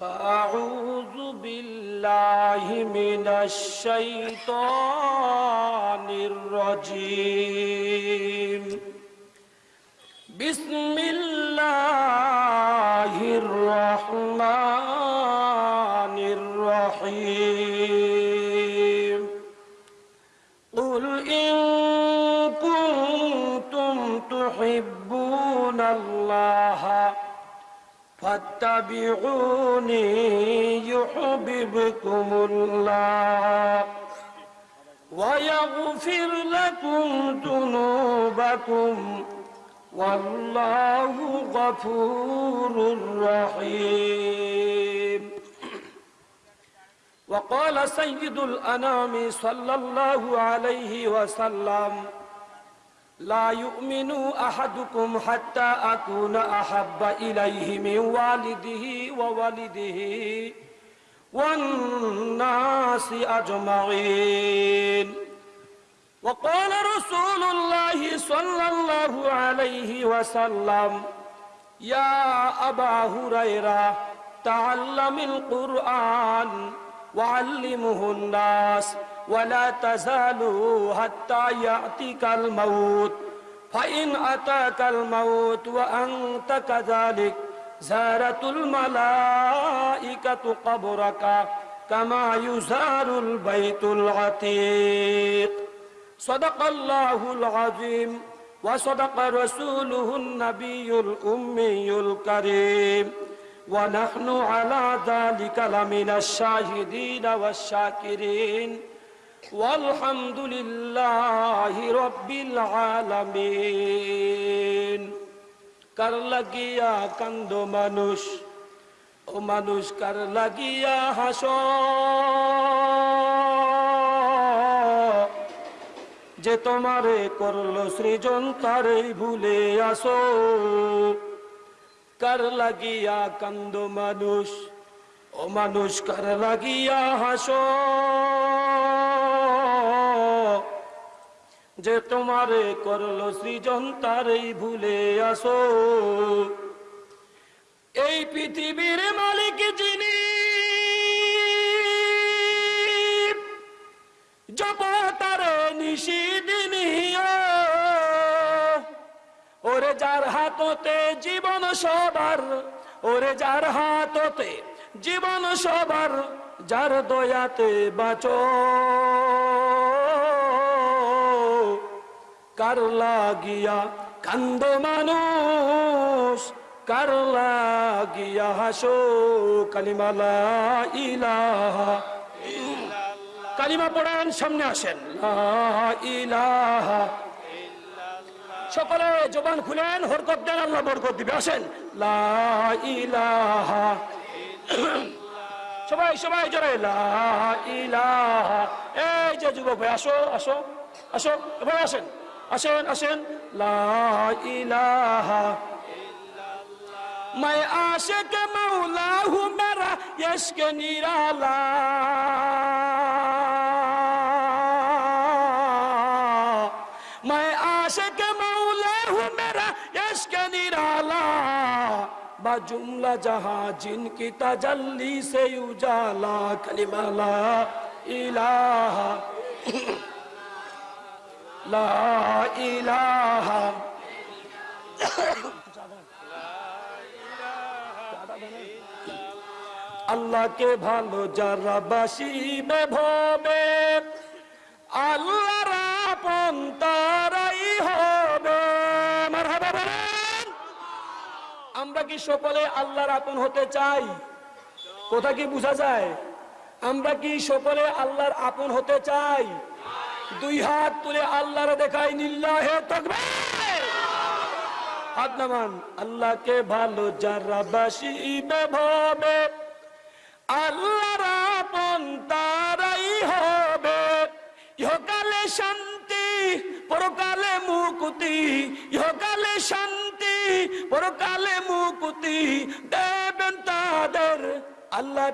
فأعوذ بالله من الشيطان الرجيم. بسم الله الرحمن فاتبعوني يحببكم الله ويغفر لكم ذنوبكم والله غفور رحيم. وقال سيد الأنام صلى الله عليه وسلم لا يؤمن أحدكم حتى أكون أحب إليه من والده وولده والناس أجمعين. وقال رسول الله صلى الله عليه وسلم يا أبا هريرة تعلم القرآن. وعلمه الناس ولا تزالوا حتى يأتيك الموت. فإن أتاك الموت وأنت كذلك زارت الملائكة قبرك كما يزار البيت العتيق. صدق الله العظيم وصدق رسوله النبي الأمي الكريم. ونحن على ذلك لمن الشاهدين والشاكرين والحمد لله رب العالمين কার লাগিয়া কান্দ মানুষ ও মানুষ কার লাগিয়া হাস যে তোমারে করলো সৃজন তারে ভুলে আসো কার লাগিয়া কান্দ মানুষ ও মানুষ কার লাগিয়া হাস যে তোমারে করল সৃজন তারই ভুলে আসো এই পৃথিবীর মালিক যিনি জপ তার নিশিদিনী ওরে যার হাততে জীবন সবার, ওরে যার হাততে জীবন সবার, যার দয়াতে বাঁচো। কার লাগিয়া কান্দ মানুষ, কার লাগিয়া হাসো কালিমালা ইলাহা কালিমা পড়ান, সামনে আসেন। ইলাহা সকলে জবান খুলেন হরকত দেন আল্লাহ বরকত দিবে আসেন লা ইলাহা সবাই সবাই জোরে লা ইলাহা এই যে যুবক ভাই আসো আসো আসো এবার আসেন আসেন আসেন লা ইলাহা मैं आशिक मौला हूँ मेरा यश्क निराला বা জুমলা জাহা জিনকি তাজাল্লি সে উজালা কালিমালা ইলাহা, লা ইলাহা। আল্লাহকে ভালো যারা বাসিবে ভবে আল্লাহরা পন্তারাই হয়। আমরা কি সকলে আল্লাহর আপন হতে চাই? কোথা কি বোঝা যায়? আমরা কি সকলে আল্লাহর আপন হতে চাই? দুই হাত তুলে আল্লাহর দেখাই নিল্লাহে তকবীর। হাত আল্লাহকে ভালো যারা বাসিবে ভবে, আল্লাহর আপন তারাই হবে। ইহকালে শান্তি, পরকালে মুকুতি শান্তি পরকালে মুকুতি দেবেন তাদের। আল্লাহ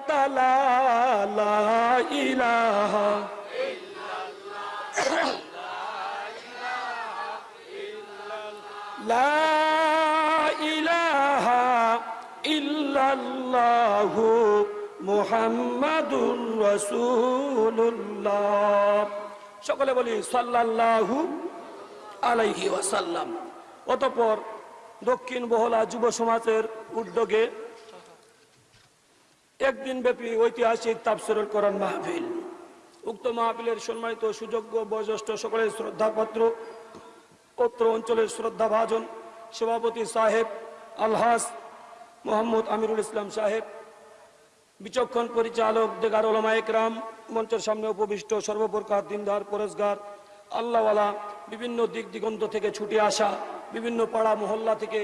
সকলে বলি সাল্লাল্লাহু আলাইহি ওয়াসাল্লাম। অতঃপর দক্ষিণ বহলা যুব সমাজের উদ্যোগে একদিন ব্যাপী ঐতিহাসিক তাফসিরুল কোরআন মাহফিল। উক্ত মাহফিলের সম্মানিত সুযোগ্য বয়োজ্যেষ্ঠ সকলের শ্রদ্ধাপত্র অত্র অঞ্চলের শ্রদ্ধাভাজন সভাপতি সাহেব আলহাস মোহাম্মদ আমিরুল ইসলাম সাহেব, বিচক্ষণ পরিচালক দেগার ওলামা একরাম, মঞ্চের সামনে উপবিষ্ট সর্বপ্রকার দিনদার, পরেশগার, আল্লাহওয়ালা, বিভিন্ন দিক দিগন্ত থেকে ছুটে আসা বিভিন্ন পাড়া মহল্লা থেকে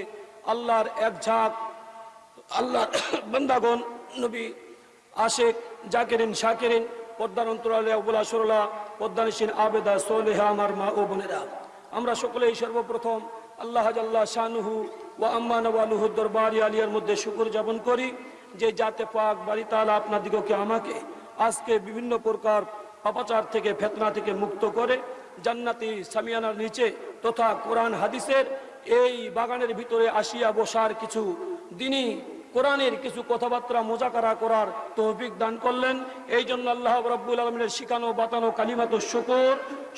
আল্লাহর এক ঝাঁক, আল্লাহ বন্দাগণ, নবী আশেক, জাকেরিন, শাকেরিন, পদ্মার অন্তরালে অবলা সরলা, পদ্মানিসীন আবেদা, সোলেহা আমার মা ও বোনেরা। আমরা সকলেই সর্বপ্রথম আল্লাহ আল্লাহ শানুহু ও আম্মা নওয়ালুহু দরবারি আলিয়ার মধ্যে শুকুর যাপন করি যে যাতে পাক বাড়ি তালা আপনার দিগকে আমাকে আজকে বিভিন্ন প্রকার পাপাচার থেকে, ফেতনা থেকে মুক্ত করে। জান্নাতি সামিয়ানার নিচে তথা কোরআন হাদিসের এই বাগানের ভিতরে আসিয়া বসার কিছু দিনই কোরআনের কিছু কথাবার্তা মোজাকারা করার তৌফিক দান করলেন। এই জন্য আল্লাহ রব্বুল আলমিনের শিখানো, বাতানো কালিমাত শুকর।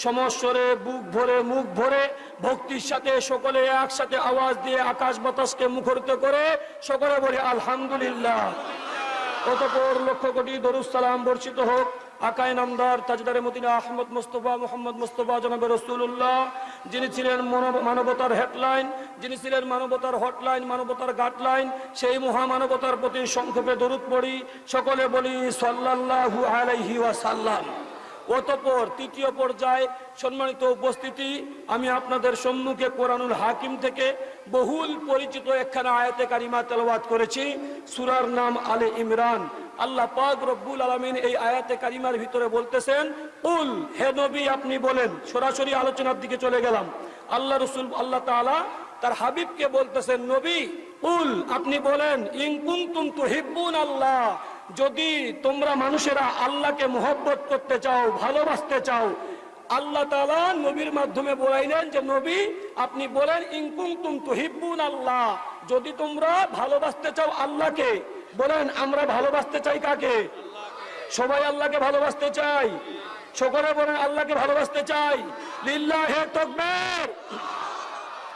সমস্বরে বুক ভরে, মুখ ভরে, ভক্তির সাথে সকলে একসাথে আওয়াজ দিয়ে আকাশ বাতাসকে মুখরিত করে সকলে বলে, আলহামদুলিল্লাহ। অতপর লক্ষ কোটি দরুসালাম বর্ষিত হোক। আকায় নামদার তাজদারে Medina Ahmad Mustafa, Muhammad Mustafa জনাবে রসুল্লাহ যিনি ছিলেন মানব- মানবতার হেডলাইন, যিনি ছিলেন মানবতার হটলাইন, মানবতার গাটলাইন সেই মহামানবতার প্রতি সংক্ষেপে দরুদ পড়ি। সকলে বলি সাল্লাহু আলাইহি ওয়াসাল্লাম। অতপর তৃতীয় পর্যায়ে সম্মানিত উপস্থিতি, আমি আপনাদের সম্মুখে কোরআনুল হাকিম থেকে বহুল পরিচিত একখানা আয়াতে কারিমা তেলাওয়াত করেছি, সুরার নাম আলে ইমরান। আল্লাহ পাক রব্বুল আলমিন এই আয়াতে কারিমার ভিতরে বলতেছেন, উল, হে নবী, আপনি বলেন। সরাসরি আলোচনার দিকে চলে গেলাম। আল্লাহ রসুল, আল্লাহ তাআলা তার হাবিবকে বলতেছেন, নবী, উল, আপনি বলেন ইনকুন্তুম তুহিব্বুন আল্লাহ যদি তোমরা মানুষেরা আল্লাহকে মোহব্বত করতে চাও, ভালোবাসতে চাও, আল্লাহ তালা নবীর মাধ্যমে বলাইলেন যে, নবী, আপনি বলেন ইনকুন্তুম তুহিব্বুন আল্লাহ। যদি তোমরা ভালোবাসতে চাও আল্লাহকে, বলেন, আমরা ভালোবাসতে চাই কাকে? সবাই আল্লাহকে ভালোবাসতে চাই। সকলে বলেন, আল্লাহকে ভালোবাসতে চাই। লিল্লা হে তাকবীর।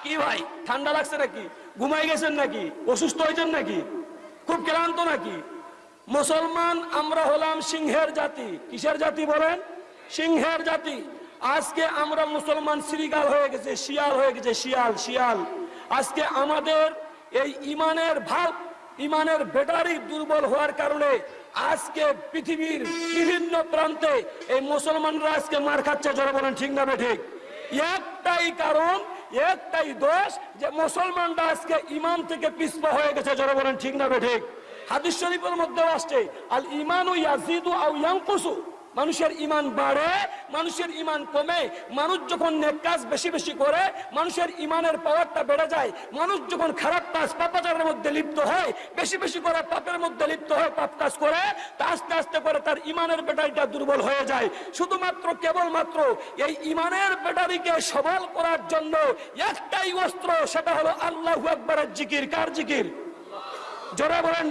কি ভাই, ঠান্ডা লাগছে নাকি? ঘুমাই গেছেন নাকি? অসুস্থ হয়েছেন নাকি? খুব ক্লান্ত নাকি? মুসলমান, আমরা হলাম সিংহের জাতি। কিসের জাতি বলেন? সিংহের জাতি। আজকে আমরা মুসলমান শ্রীগাল হয়ে গেছে, শিয়াল হয়ে গেছে, শিয়াল শিয়াল। আজকে আমাদের এই ইমানের ভাব, ইমানের ব্যাটারি দুর্বল হওয়ার কারণে আজকে পৃথিবীর বিভিন্ন প্রান্তে এই মুসলমানরা আজকে মার খাচ্ছে যারা বলেন, ঠিক না ঠিক? একটাই কারণ, একটাই দোষ যে মুসলমানরা আজকে ইমান থেকে পিছপা হয়ে গেছে যারা বলেন, ঠিক না ঠিক? হাদিস শরীফের মধ্যে আসছে, আল ইমান ও ইয়াজিদু আও ইয়ানকুসু। মানুষের ইমান বাড়ে, মানুষের ইমান কমে, মানুষ যখন নেক কাজ বেশি বেশি করে, মানুষের ইমানের পাওয়ারটা বেড়ে যায়, মানুষ যখন খারাপ কাজ পাপাচারের মধ্যে লিপ্ত হয়, বেশি বেশি করে পাপের মধ্যে লিপ্ত হয় পাপ কাজ করে, তা আস্তে আস্তে করে তার ইমানের ব্যাটারিটা দুর্বল হয়ে যায়। শুধুমাত্র, কেবলমাত্র এই ইমানের ব্যাটারিকে সবল করার জন্য একটাই অস্ত্র, সেটা হলো আল্লাহু আকবরের জিকির। কার জিকির? জোরে বলেন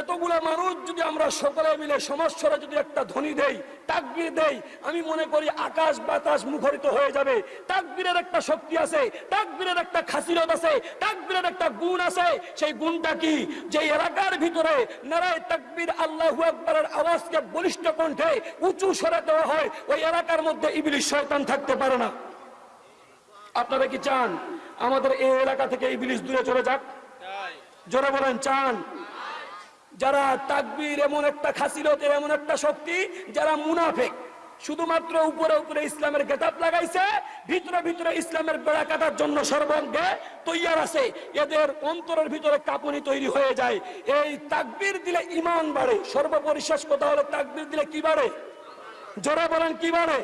এতগুলো মানুষ যদি আমরা সকলে মিলে সমাজসরে যদি একটা ধ্বনি দেই, তাকবির দেই, আমি মনে করি আকাশ বাতাস মুখরিত হয়ে যাবে। তাকবীরের একটা শক্তি আছে, তাকবীরের একটা খাসিরত আছে, তাকবীরের একটা গুণ আছে। সেই গুণটা কি? যে এলাকার ভিতরে নারায় তাকবীর আল্লাহু আকবারের আওয়াজকে বলিষ্ঠ কণ্ঠে উঁচু সরে দেওয়া হয়, ওই এলাকার মধ্যে ইবলিশ শয়তান থাকতে পারে না। আপনারা কি চান আমাদের এই এলাকা থেকে ইবলিশ দূরে চলে যাক? জোরে বলেন চান। যারা তাকবীর এমন একটা খাসিলতের এমন একটা শক্তি যারা মুনাফেক শুধুমাত্র উপরে উপরে ইসলামের গেটাপ লাগাইছে ভিতরে ভিতরে ইসলামের বেড়া কাটার জন্য সর্বঙ্গে তৈয়ার আছে এদের অন্তরের ভিতরে কাঁপুনি তৈরি হয়ে যায়। এই তাকবীর দিলে ইমান বাড়ে। সর্বপরিশেষ কথা হলো তাকবীর দিলে কি বাড়ে? জোরে বলেন কি বাড়ে?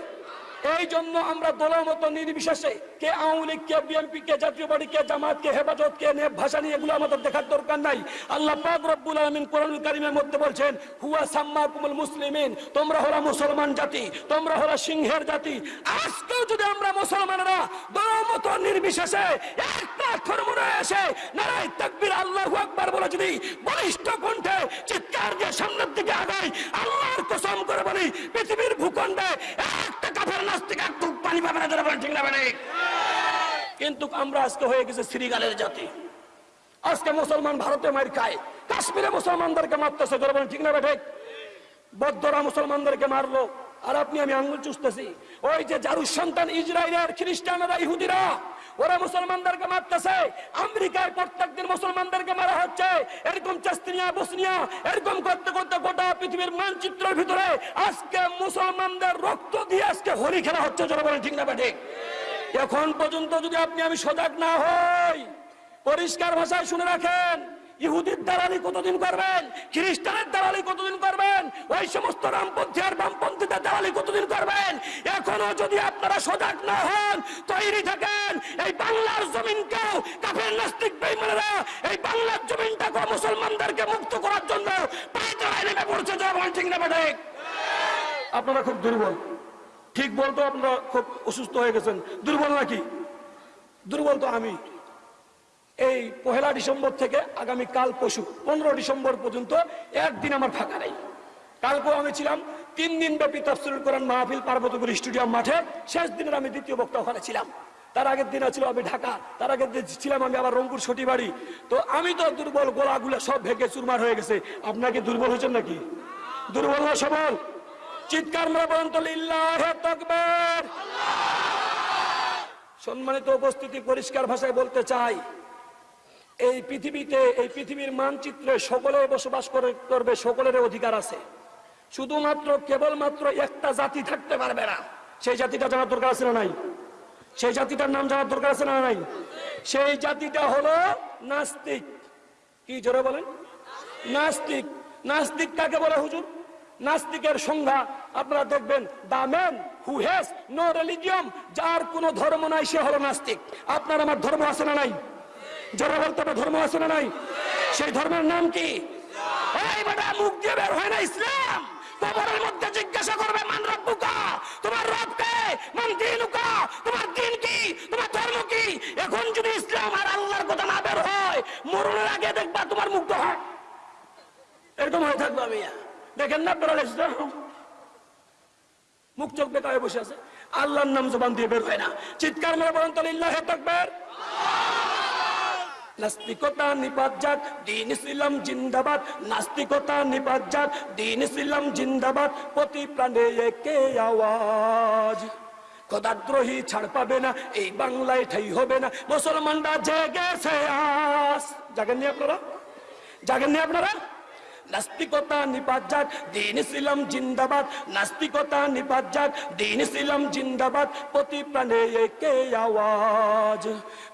এই জন্য আমরা দলের মতো নির্বিশেষে কে আওয়ামী লীগ, কে বিএনপি কে জাতীয় পার্টি, কে জামাত কে হেফাজত, কে নেব ভাষা নিয়ে এগুলো আমাদের দেখার দরকার নাই। আল্লাহ পাক রব্বুল আলামিন কোরআনুল কারীমের মধ্যে বলছেন, হুয়া সাম্মাকুমুল মুসলিমিন তোমরা হলো মুসলমান জাতি তোমরা হলো সিংহের জাতি আজকেও যদি আমরা মুসলমানরা দলের মতো নির্বিশেষে একটা ধর্মে এসে নারায় তাকবীর আল্লাহু আকবার বলে যদি বলিষ্ঠ কণ্ঠে চিৎকার দিয়ে সামনের দিকে আগাই, আল্লাহর কসম করে বলি, পৃথিবীর ভূখণ্ডে একটা কাফের নাস্তিক একটু পানি পাবে যারা কিন্তু আমরা আজকে হয়ে গেছে শ্রীগালের জাতি। আজকে মুসলমান ভারতে মার খায়। কাশ্মীরে মুসলমানদেরকে মারতেছে ধরবেন ঠিক না বেঠে বদ্ধরা মুসলমানদেরকে মারলো। আর আপনি, আমি আঙ্গুল চুষতেছি। ওই যে জারুর সন্তান ইসরায়েলের খ্রিস্টানরা, ইহুদিরা ওরা মুসলমানদেরকে মারতেছে। আমেরিকায় প্রত্যেকদিন মুসলমানদেরকে মারা হচ্ছে। এরকম চাস্তিনিয়া, বসনিয়া, এরকম করতে করতে গোটা পৃথিবীর মানচিত্রের ভিতরে আজকে মুসলমানদের রক্ত দিয়ে আজকে হোলি খেলা হচ্ছে বলেন ঠিক না ঠিক? এখন পর্যন্ত যদি আপনি আমি সজাগ না হই, পরিষ্কার ভাষায় শুনে রাখেন ইহুদির দালালি কতদিন করবেন? খ্রিস্টানের দালালি কতদিন করবেন? ওই সমস্ত রামপন্থী আর বামপন্থীদের দালালি কতদিন করবেন? এখনও যদি আপনারা সজাগ না হন, তৈরি থাকেন। এই বাংলার জমিনকেও কাফের নাস্তিক বেইমানেরা এই বাংলার জমিনটাকে মুসলমানদেরকে মুক্ত করার জন্য পড়ছে। আপনারা খুব দুর্বল। ঠিক বলতো আপনারা খুব অসুস্থ হয়ে গেছেন। দুর্বল নাকি? দুর্বল তো আমি। এই পহেলা ডিসেম্বর থেকে আগামী কাল পশু পনেরো ডিসেম্বর পর্যন্ত একদিন আমার ফাঁকা নেই। কালকেও আমি ছিলাম তিন দিন ব্যাপী তফসিল করেন মাহফিল পার্বতীপুর স্টেডিয়াম মাঠে। শেষ দিনের আমি দ্বিতীয় বক্তা ওখানে ছিলাম। তার আগের দিন ছিল আমি ঢাকা, তার আগের দিন ছিলাম আমি আবার রংপুর ছটি বাড়ি তো আমি তো দুর্বল, গোলাগুলো সব ভেঙে চুরমার হয়ে গেছে। আপনাকে দুর্বল হয়েছেন নাকি? দুর্বল না সবল? চিৎকার সম্মানিত উপস্থিতি পরিষ্কার ভাষায় বলতে চাই এই পৃথিবীতে, এই পৃথিবীর মানচিত্রে সকলে বসবাস করে, করবে, সকলের অধিকার আছে। শুধুমাত্র কেবলমাত্র একটা জাতি থাকতে পারবে না। সেই জাতিটা জানার দরকার আছে না নাই? সেই জাতিটার নাম জানার দরকার আছে না নাই? সেই জাতিটা হলো নাস্তিক। কি জোরে বলেন? নাস্তিক। নাস্তিক কাকে বলে হুজুর? নাস্তিকের সংজ্ঞা আপনারা দেখবেন the man who has no religion যার কোনো ধর্ম নাই, সে হলো নাস্তিক। আপনার আমার ধর্ম আছে না নাই? যারা বলতে ধর্ম আছে না নাই? সেই ধর্মের নাম কি? এই বেটা, মুখ দিয়ে বের হয় না ইসলাম। কবরের মধ্যে জিজ্ঞাসা করবে, মান রব্বুকা? তোমার রব কে? মান দিনুকা? তোমার দিন কি? তোমার ধর্ম কি? এখন যদি ইসলাম আর আল্লাহর কথা না বের হয়, মরণের আগে দেখবা তোমার মুগ্ধ হয় এরকম হয়ে থাকব আমি। দেখেন না আপনারা ইসলাম মুখ চোখ বেকার বসে আছে। আল্লাহর নাম জবান দিয়ে বের হয় না। চিৎকার মেরে বলেন তো লিল্লাহে তাকবীর। নাস্তিকতা নিপাত যাক দিন ইসলাম জিন্দাবাদ। নাস্তিকতা নিপাত যাক দিন ইসলাম জিন্দাবাদ। প্রতি প্রাণে একে আওয়াজ। কদাদ্রোহী ছাড় পাবে না, এই বাংলায় ঠাই হবে না। মুসলমানরা জেগেছে আস। জাগেননি আপনারা? জাগেননি আপনারা? নাস্তিকতা নিপাত যাক দিন ইসলাম জিন্দাবাদ। নাস্তিকতা নিপাত যাক দিন ইসলাম জিন্দাবাদ। প্রতি প্রাণে একে আওয়াজ।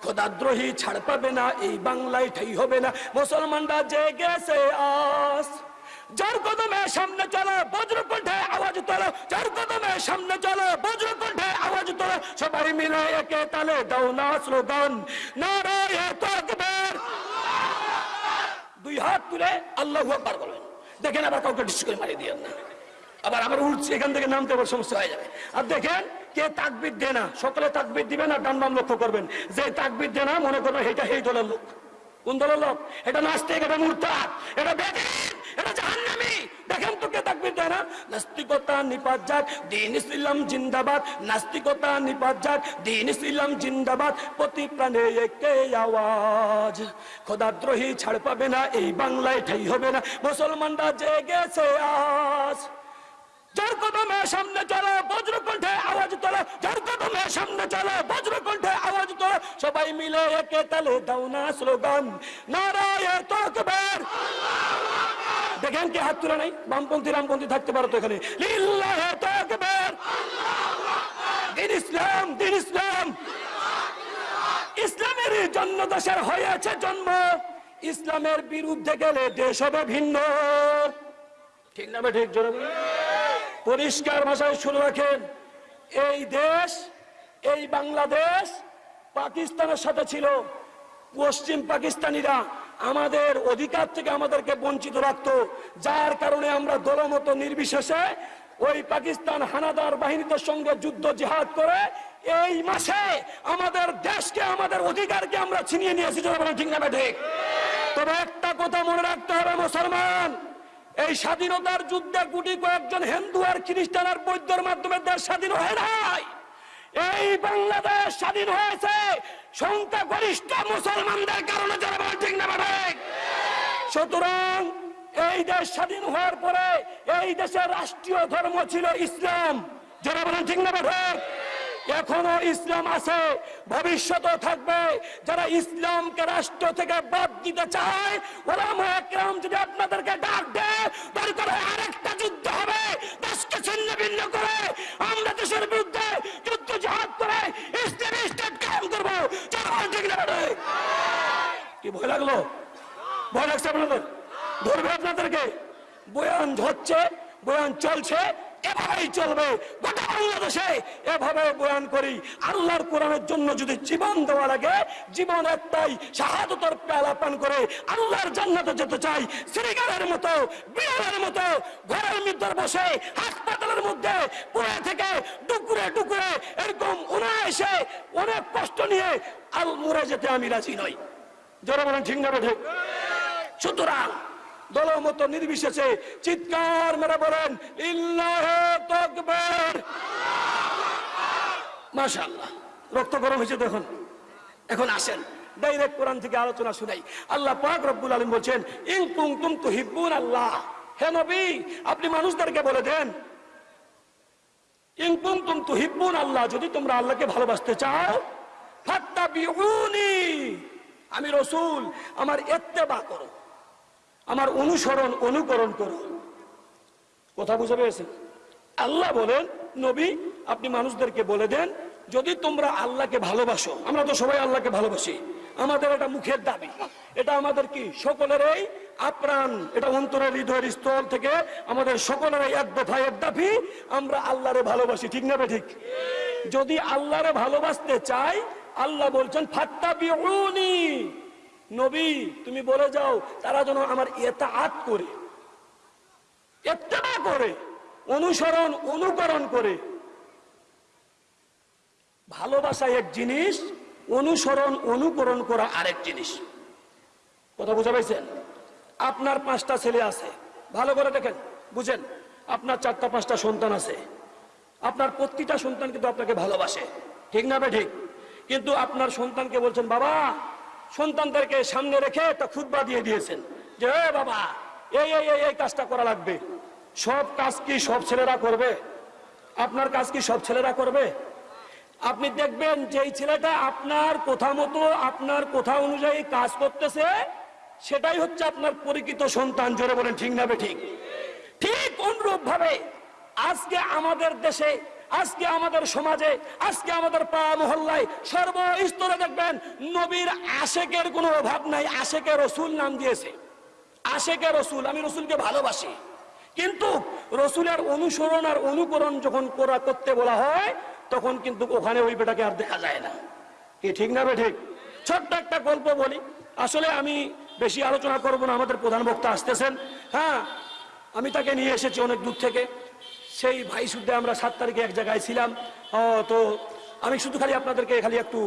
খোদাদ্রোহী ছাড় পাবে না, এই বাংলায় ঠাই হবে না। মুসলমানরা জেগেছে আস। যার কদমে সামনে চলো, বজ্রকণ্ঠে আওয়াজ তোলো। যার কদমে সামনে চলো, বজ্রকণ্ঠে আওয়াজ তোলো। সবাই মিলে একে তালে দাও না স্লোগান। নারায় তাকবীর দুই হাত তুলে আল্লাহ আকবার করবেন দেখেন আবার কাউকে ডিস্ট করে মারিয়ে দিয়ে না। আবার আবার উঠছে এখান থেকে নামতে আবার সমস্যা হয়ে যাবে। আর দেখেন, কে তাকবির দেয় না, সকলে তাকবির দিবেন আর ডান বাম লক্ষ্য করবেন। যে তাকবির দেয় না, মনে করবেন এটা এই দলের লোক। কোন দলের লোক? এটা নাস্তিক, এটা মুরতাদ এটা দিন ইসলাম জিন্দাবাদ। নাস্তিকতা নিপাত যাক দিন ইসলাম জিন্দাবাদ। প্রতি প্রাণে আওয়াজ। খোদাদ্রোহী ছাড় পাবে না, এই বাংলায় ঠাই হবে না। মুসলমানরা জেগেছে আজ। সবাই মিলে একে তালে দাও না স্লোগান। দেখেন হাত তুলে নাই? বামপন্থী, রামপন্থী থাকতে পারো তো এখানে। ইসলাম, দিন ইসলাম। ইসলামের জন্য দেশের হয়েছে জন্ম। ইসলামের বিরুদ্ধে গেলে দেশ হবে ভিন্ন। ঠিক না ঠিক, জোরে। পরিষ্কার ভাষায় শুনে রাখেন, এই দেশ, এই বাংলাদেশ পাকিস্তানের সাথে ছিল। পশ্চিম পাকিস্তানিরা আমাদের অধিকার থেকে আমাদেরকে বঞ্চিত রাখত, যার কারণে আমরা দলমত নির্বিশেষে ওই পাকিস্তান হানাদার বাহিনীদের সঙ্গে যুদ্ধ জিহাদ করে এই মাসে আমাদের দেশকে, আমাদের অধিকারকে আমরা ছিনিয়ে নিয়েছি জনগণ, ঠিক না, ঠিক? তবে একটা কথা মনে রাখতে হবে, মুসলমান! এই স্বাধীনতার যুদ্ধে গুটি কয়েকজন হিন্দু আর খ্রিস্টান আর বৌদ্ধর মাধ্যমে দেশ স্বাধীন হয় নাই। এই বাংলাদেশ স্বাধীন হয়েছে সংখ্যা গরিষ্ঠ মুসলমানদের কারণে, যারা ঠিক না সুতরাং এই দেশ স্বাধীন হওয়ার পরে এই দেশের রাষ্ট্রীয় ধর্ম ছিল ইসলাম। যারা বলেন ঠিক না এখনও ইসলাম আছে, ভবিষ্যতেও থাকবে। যারা ইসলামকে রাষ্ট্র থেকে বাদ দিতে চায় ওলামা একরাম যদি আপনাদেরকে ডাক দেয়, দরকার আরেকটা যুদ্ধ হবে। দেশকে ছিন্ন ভিন্ন করে আমরা দেশের বিরুদ্ধে যুদ্ধ জাহাজ করে ইসলামী স্টেট কায়েম করব। কি ভয় লাগল? ভয় লাগছে আপনাদের? ধরবে আপনাদেরকে? বয়ান হচ্ছে বয়ান চলছে এভাবেই চলবে। গোটা বাংলাদেশে এভাবে বয়ান করি। আল্লাহর কোরআনের জন্য যদি জীবন দেওয়া লাগে, জীবন একটাই শাহাদতর পেলা পান করে আল্লাহর জান্নাতে যেতে চাই। শ্রীগারের মতো, বিড়ালের মতো, ঘরের মধ্যে বসে হাসপাতালের মধ্যে পড়ে থেকে টুকুরে টুকুরে এরকম অনায়াসে অনেক কষ্ট নিয়ে আল মরে যেতে আমি রাজি নই। যারা বলেন, ঠিক না ঠিক? সুতরাং দলমত নির্বিশেষে চিৎকার মেরে বলেন, ইল্লাহ রক্ত গরম হয়েছে দেখুন এখন আসেন, ডাইরেক্ট কোরআন থেকে আলোচনা শুনাই। আল্লাহ পাক রব্বুল আলামিন বলছেন, ইন কুনতুম তুহিব্বুন আল্লাহ। হে নবী, আপনি মানুষদেরকে বলে দেন, ইন কুনতুম তুহিব্বুন আল্লাহ, যদি তোমরা আল্লাহকে ভালোবাসতে চাও, ফাত্তাবিউনি। আমি রসুল, আমার ইত্তেবা করো। আমার অনুসরণ, অনুকরণ করো। কথা বুঝে পেয়েছেন? আল্লাহ বলেন, নবী, আপনি মানুষদেরকে বলে দেন, যদি তোমরা আল্লাহকে ভালোবাসো, আমরা তো সবাই আল্লাহকে ভালোবাসি, আমাদের এটা মুখের দাবি। এটা আমাদের কি? সকলের এই আপ্রাণ, এটা অন্তরের হৃদয়ের স্তর থেকে আমাদের সকলের এক দফা এক দাবি, আমরা আল্লাহরে ভালোবাসি, ঠিক না ঠিক যদি আল্লাহরে ভালোবাসতে চাই, আল্লাহ বলছেন ফাত্তা বিউনি নবী, তুমি বলে যাও, তারা যেন আমার এতাআত করে, ইত্তেবা করে, অনুসরণ, অনুকরণ করে। ভালোবাসা এক জিনিস, অনুসরণ, অনুকরণ করা আরেক জিনিস। কথা বুঝা পাইছেন? আপনার পাঁচটা ছেলে আছে। ভালো করে দেখেন, বুঝেন, আপনার চারটা পাঁচটা সন্তান আছে। আপনার প্রতিটা সন্তান কিন্তু আপনাকে ভালোবাসে। ঠিক না বে ঠিক? কিন্তু আপনার সন্তানকে বলছেন, বাবা সন্তানদেরকে সামনে রেখে একটা খুদবা দিয়ে দিয়েছেন। যে, এ বাবা, এই এই এই এই কাজটা করা লাগবে। সব কাজ কি সব ছেলেরা করবে? আপনার কাজ কি সব ছেলেরা করবে? আপনি দেখবেন যেই ছেলেটা আপনার কথা মতো, আপনার কথা অনুযায়ী কাজ করতেছে। সেটাই হচ্ছে আপনার পরিচিত সন্তান, জোরে বলেন, ঠিক না ঠিক? ঠিক অনুরূপ ভাবে আজকে আমাদের দেশে আজকে আমাদের সমাজে, আজকে আমাদের পাড়া মহল্লায় সর্বস্তরে দেখবেন নবীর আশেকের কোনো অভাব নাই, আশেকের রসুল নাম দিয়েছে। আশেকে রসুল, আমি রসুলকে ভালোবাসি। কিন্তু রসুলের অনুসরণ আর অনুকরণ যখন করা করতে বলা হয়, তখন কিন্তু ওখানে ওই বেটাকে আর দেখা যায় না। কি ঠিক না বে ঠিক? ছোট্ট একটা গল্প বলি। আসলে আমি বেশি আলোচনা করব না, আমাদের প্রধান বক্তা আসতেছেন। হ্যাঁ আমি তাকে নিয়ে এসেছি অনেক দূর থেকে। সেই ভাই শুদ্ধে আমরা সাত তারিখে এক জায়গায় ছিলাম। তো আমি শুধু খালি আপনাদেরকে খালি একটু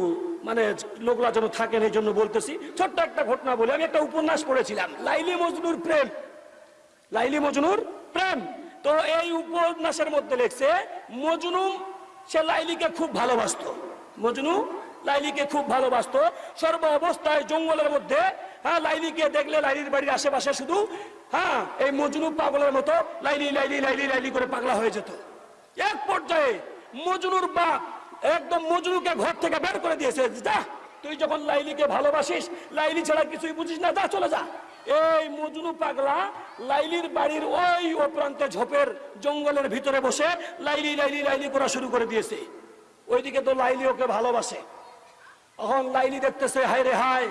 মানে লোকরা যেন থাকেন এই জন্য বলতেছি। ছোট্ট একটা ঘটনা বলে, আমি একটা উপন্যাস পড়েছিলাম, লাইলি মজনুর প্রেম। লাইলি মজনুর প্রেম। তো এই উপন্যাসের মধ্যে লেখছে মজনু সে লাইলিকে খুব ভালোবাসতো। মজনু লাইলিকে খুব ভালোবাসতো। সর্ব অবস্থায় জঙ্গলের মধ্যে হ্যাঁ লাইলিকে দেখলে লাইলির বাড়ির আশেপাশে শুধু হ্যাঁ এই মজনু পাগলের মতো লাইলি লাইলি লাইলি লাইলি করে পাগলা হয়ে যেত। এক পর্যায়ে মজনুর বাপ একদম মজনুকে ঘর থেকে বের করে দিয়েছে, যা, তুই যখন লাইলিকে ভালোবাসিস, লাইলি ছাড়া কিছুই বুঝিস না, যা, চলে যা। এই মজনু পাগলা লাইলির বাড়ির ওই ও প্রান্তে ঝোপের জঙ্গলের ভিতরে বসে লাইলি লাইলি লাইলি করা শুরু করে দিয়েছে। ওইদিকে তো লাইলি ওকে ভালোবাসে। এখন লাইলি দেখতেছে, হায় রে হায়,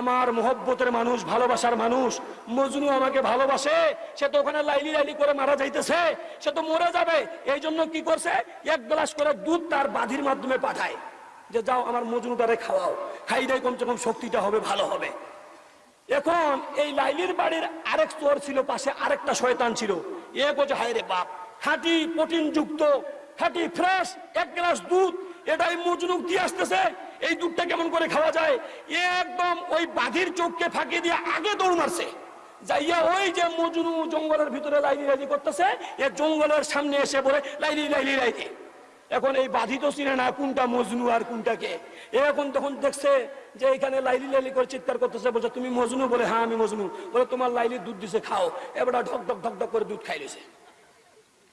আমার মোহব্বতের মানুষ, ভালোবাসার মানুষ, মজনু আমাকে ভালোবাসে, সে তো ওখানে লাইলি লাইলি করে মারা যাইতেছে, সে তো মরে যাবে, এই জন্য কি করছে? এক গ্লাস করে দুধ তার বাধির মাধ্যমে পাঠায়, যে যাও আমার মজনুটারে খাওয়াও, খাই দেয়, কমসে কম শক্তিটা হবে, ভালো হবে। এখন এই লাইলির বাড়ির আরেক চোর ছিল, পাশে আরেকটা শয়তান ছিল। এ কোচে হায় রে বাপ খাঁটি প্রোটিন যুক্ত খাঁটি ফ্রেশ এক গ্লাস দুধ, এটাই মজনুক দিয়ে আসতেছে এই দুধটা কেমন করে খাওয়া যায়? একদম ওই বাঘির চোখকে ফাঁকি দিয়ে আগে দৌড় মারছে। যাইয়া ওই যে মজনু জঙ্গলের ভিতরে লাইলি লাইলি করতেছে, এ জঙ্গলের সামনে এসে বলে, লাইলি লাইলি লাইলি। এখন এই বাধি তো চিনে না কোনটা মজনু আর কোনটা কে। এখন তখন দেখছে যে এখানে লাইলি লাইলি করে চিৎকার করতেছে, বলছে, তুমি মজনু? বলে হ্যাঁ আমি মজনু। বলে, তোমার লাইলি দুধ দিছে, খাও। এবার ঢক ঢক ঢক ঢক করে দুধ খাইলেছে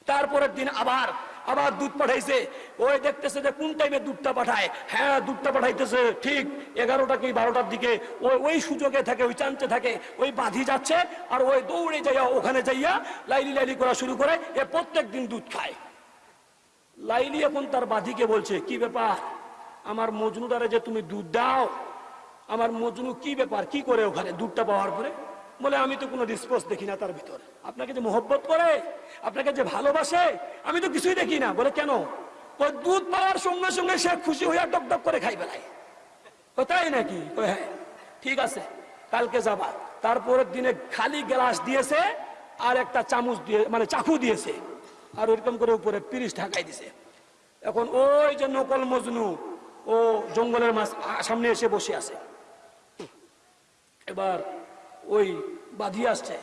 তারপরের দিন আবার আবার দুধ পাঠাইছে। ওই দেখতেছে যে কোন টাইমে দুধটা পাঠায়। হ্যাঁ দুধটা পাঠাইতেছে। ঠিক এগারোটা কি বারোটার দিকে। ওই ওই সুযোগে থাকে, ওই চান্সে থাকে। ওই বাঁধি যাচ্ছে আর ওই দৌড়ে যাইয়া ওখানে যাইয়া লাইলি লাইলি করা শুরু করে, এ প্রত্যেক দিন দুধ খায়। লাইলি এখন তার বাঁধিকে বলছে, কি ব্যাপার? আমার মজনুদারে যে তুমি দুধ দাও, আমার মজনু কি ব্যাপার? কি করে ওখানে দুধটা পাওয়ার পরে? বলে, আমি তো কোনো রিসপন্স দেখি না তার ভিতর। আপনাকে যে মোহব্বত করে, আপনাকে যে ভালোবাসে, আমি তো কিছুই দেখি না। বলে, কেন? ওই দুধ পাওয়ার সঙ্গে সঙ্গে সে খুশি হইয়া টক করে খাই বেলায়। তাই নাকি? হ্যাঁ ঠিক আছে, কালকে যাবা। তারপরের দিনে খালি গ্লাস দিয়েছে আর একটা চামচ দিয়ে মানে চাকু দিয়েছে আর ওইরকম করে উপরে পিরিশ ঢাকাই দিছে। এখন ওই যে নকল মজনু, ও জঙ্গলের মাছ সামনে এসে বসে আছে। এবার ওই বাঁধি আসছে।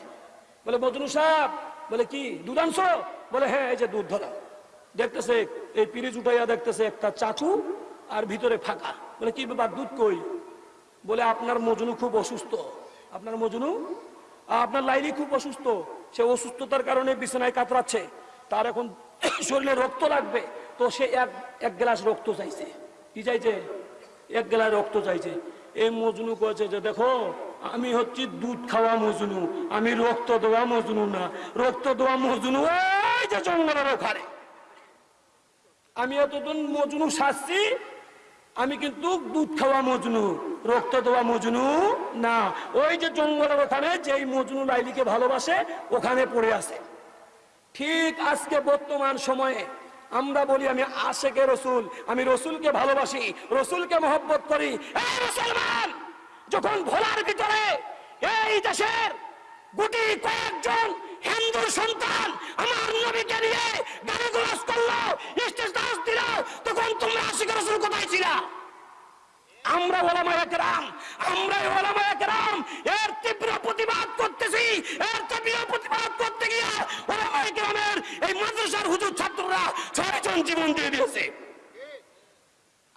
বলে, মজনু সাহেব, বলে, কি, দুধ বলে হ্যাঁ এই যে দুধ ধরা। দেখতেছে, এই পিরিচ উঠাইয়া দেখতেছে একটা চাচু আর ভিতরে ফাঁকা। বলে, কি ব্যাপার, দুধ কই? বলে, আপনার মজনু খুব অসুস্থ। আপনার মজনু? আপনার লাইলি খুব অসুস্থ। সে অসুস্থতার কারণে বিছানায় কাতরাচ্ছে। তার এখন শরীরে রক্ত লাগবে। তো সে এক এক গ্লাস রক্ত চাইছে। কি চাইছে? এক গ্লাস রক্ত চাইছে। এই মজনু কয়েছে যে, দেখো আমি হচ্ছি দুধ খাওয়া মজনু, আমি রক্ত দেওয়া মজনু না। রক্ত দেওয়া মজনু ওই যে জঙ্গলের ওখানে। আমি এতদিন মজনু সাজছি আমি কিন্তু দুধ খাওয়া মজনু, রক্ত দেওয়া মজনু না। ওই যে জঙ্গলের ওখানে যেই মজনু লাইলিকে ভালোবাসে, ওখানে পড়ে আছে। ঠিক আজকে বর্তমান সময়ে আমরা বলি আমি আশেকে রসুল, আমি রসুলকে ভালোবাসি, রসুলকে মহব্বত করি। মুসলমান! যখন ভোলার ভিতরে এই দেশের গুটি কয়েকজন হিন্দুর সন্তান আমার নবীকে নিয়ে গাড়ি গোলাস করল, স্টেজ দিল, তখন তোমরা আশিক রসুল কোথায় ছিলা? আমরা ওলামায়ে কেরাম আমরা ওলামায়ে কেরাম। এর তীব্র প্রতিবাদ করতেছি, এর তীব্র প্রতিবাদ করতে গিয়ে ওলামায়ে কেরামের এই মাদ্রাসার হুজুর ছাত্ররা ছয়জন জীবন দিয়ে দিয়েছে।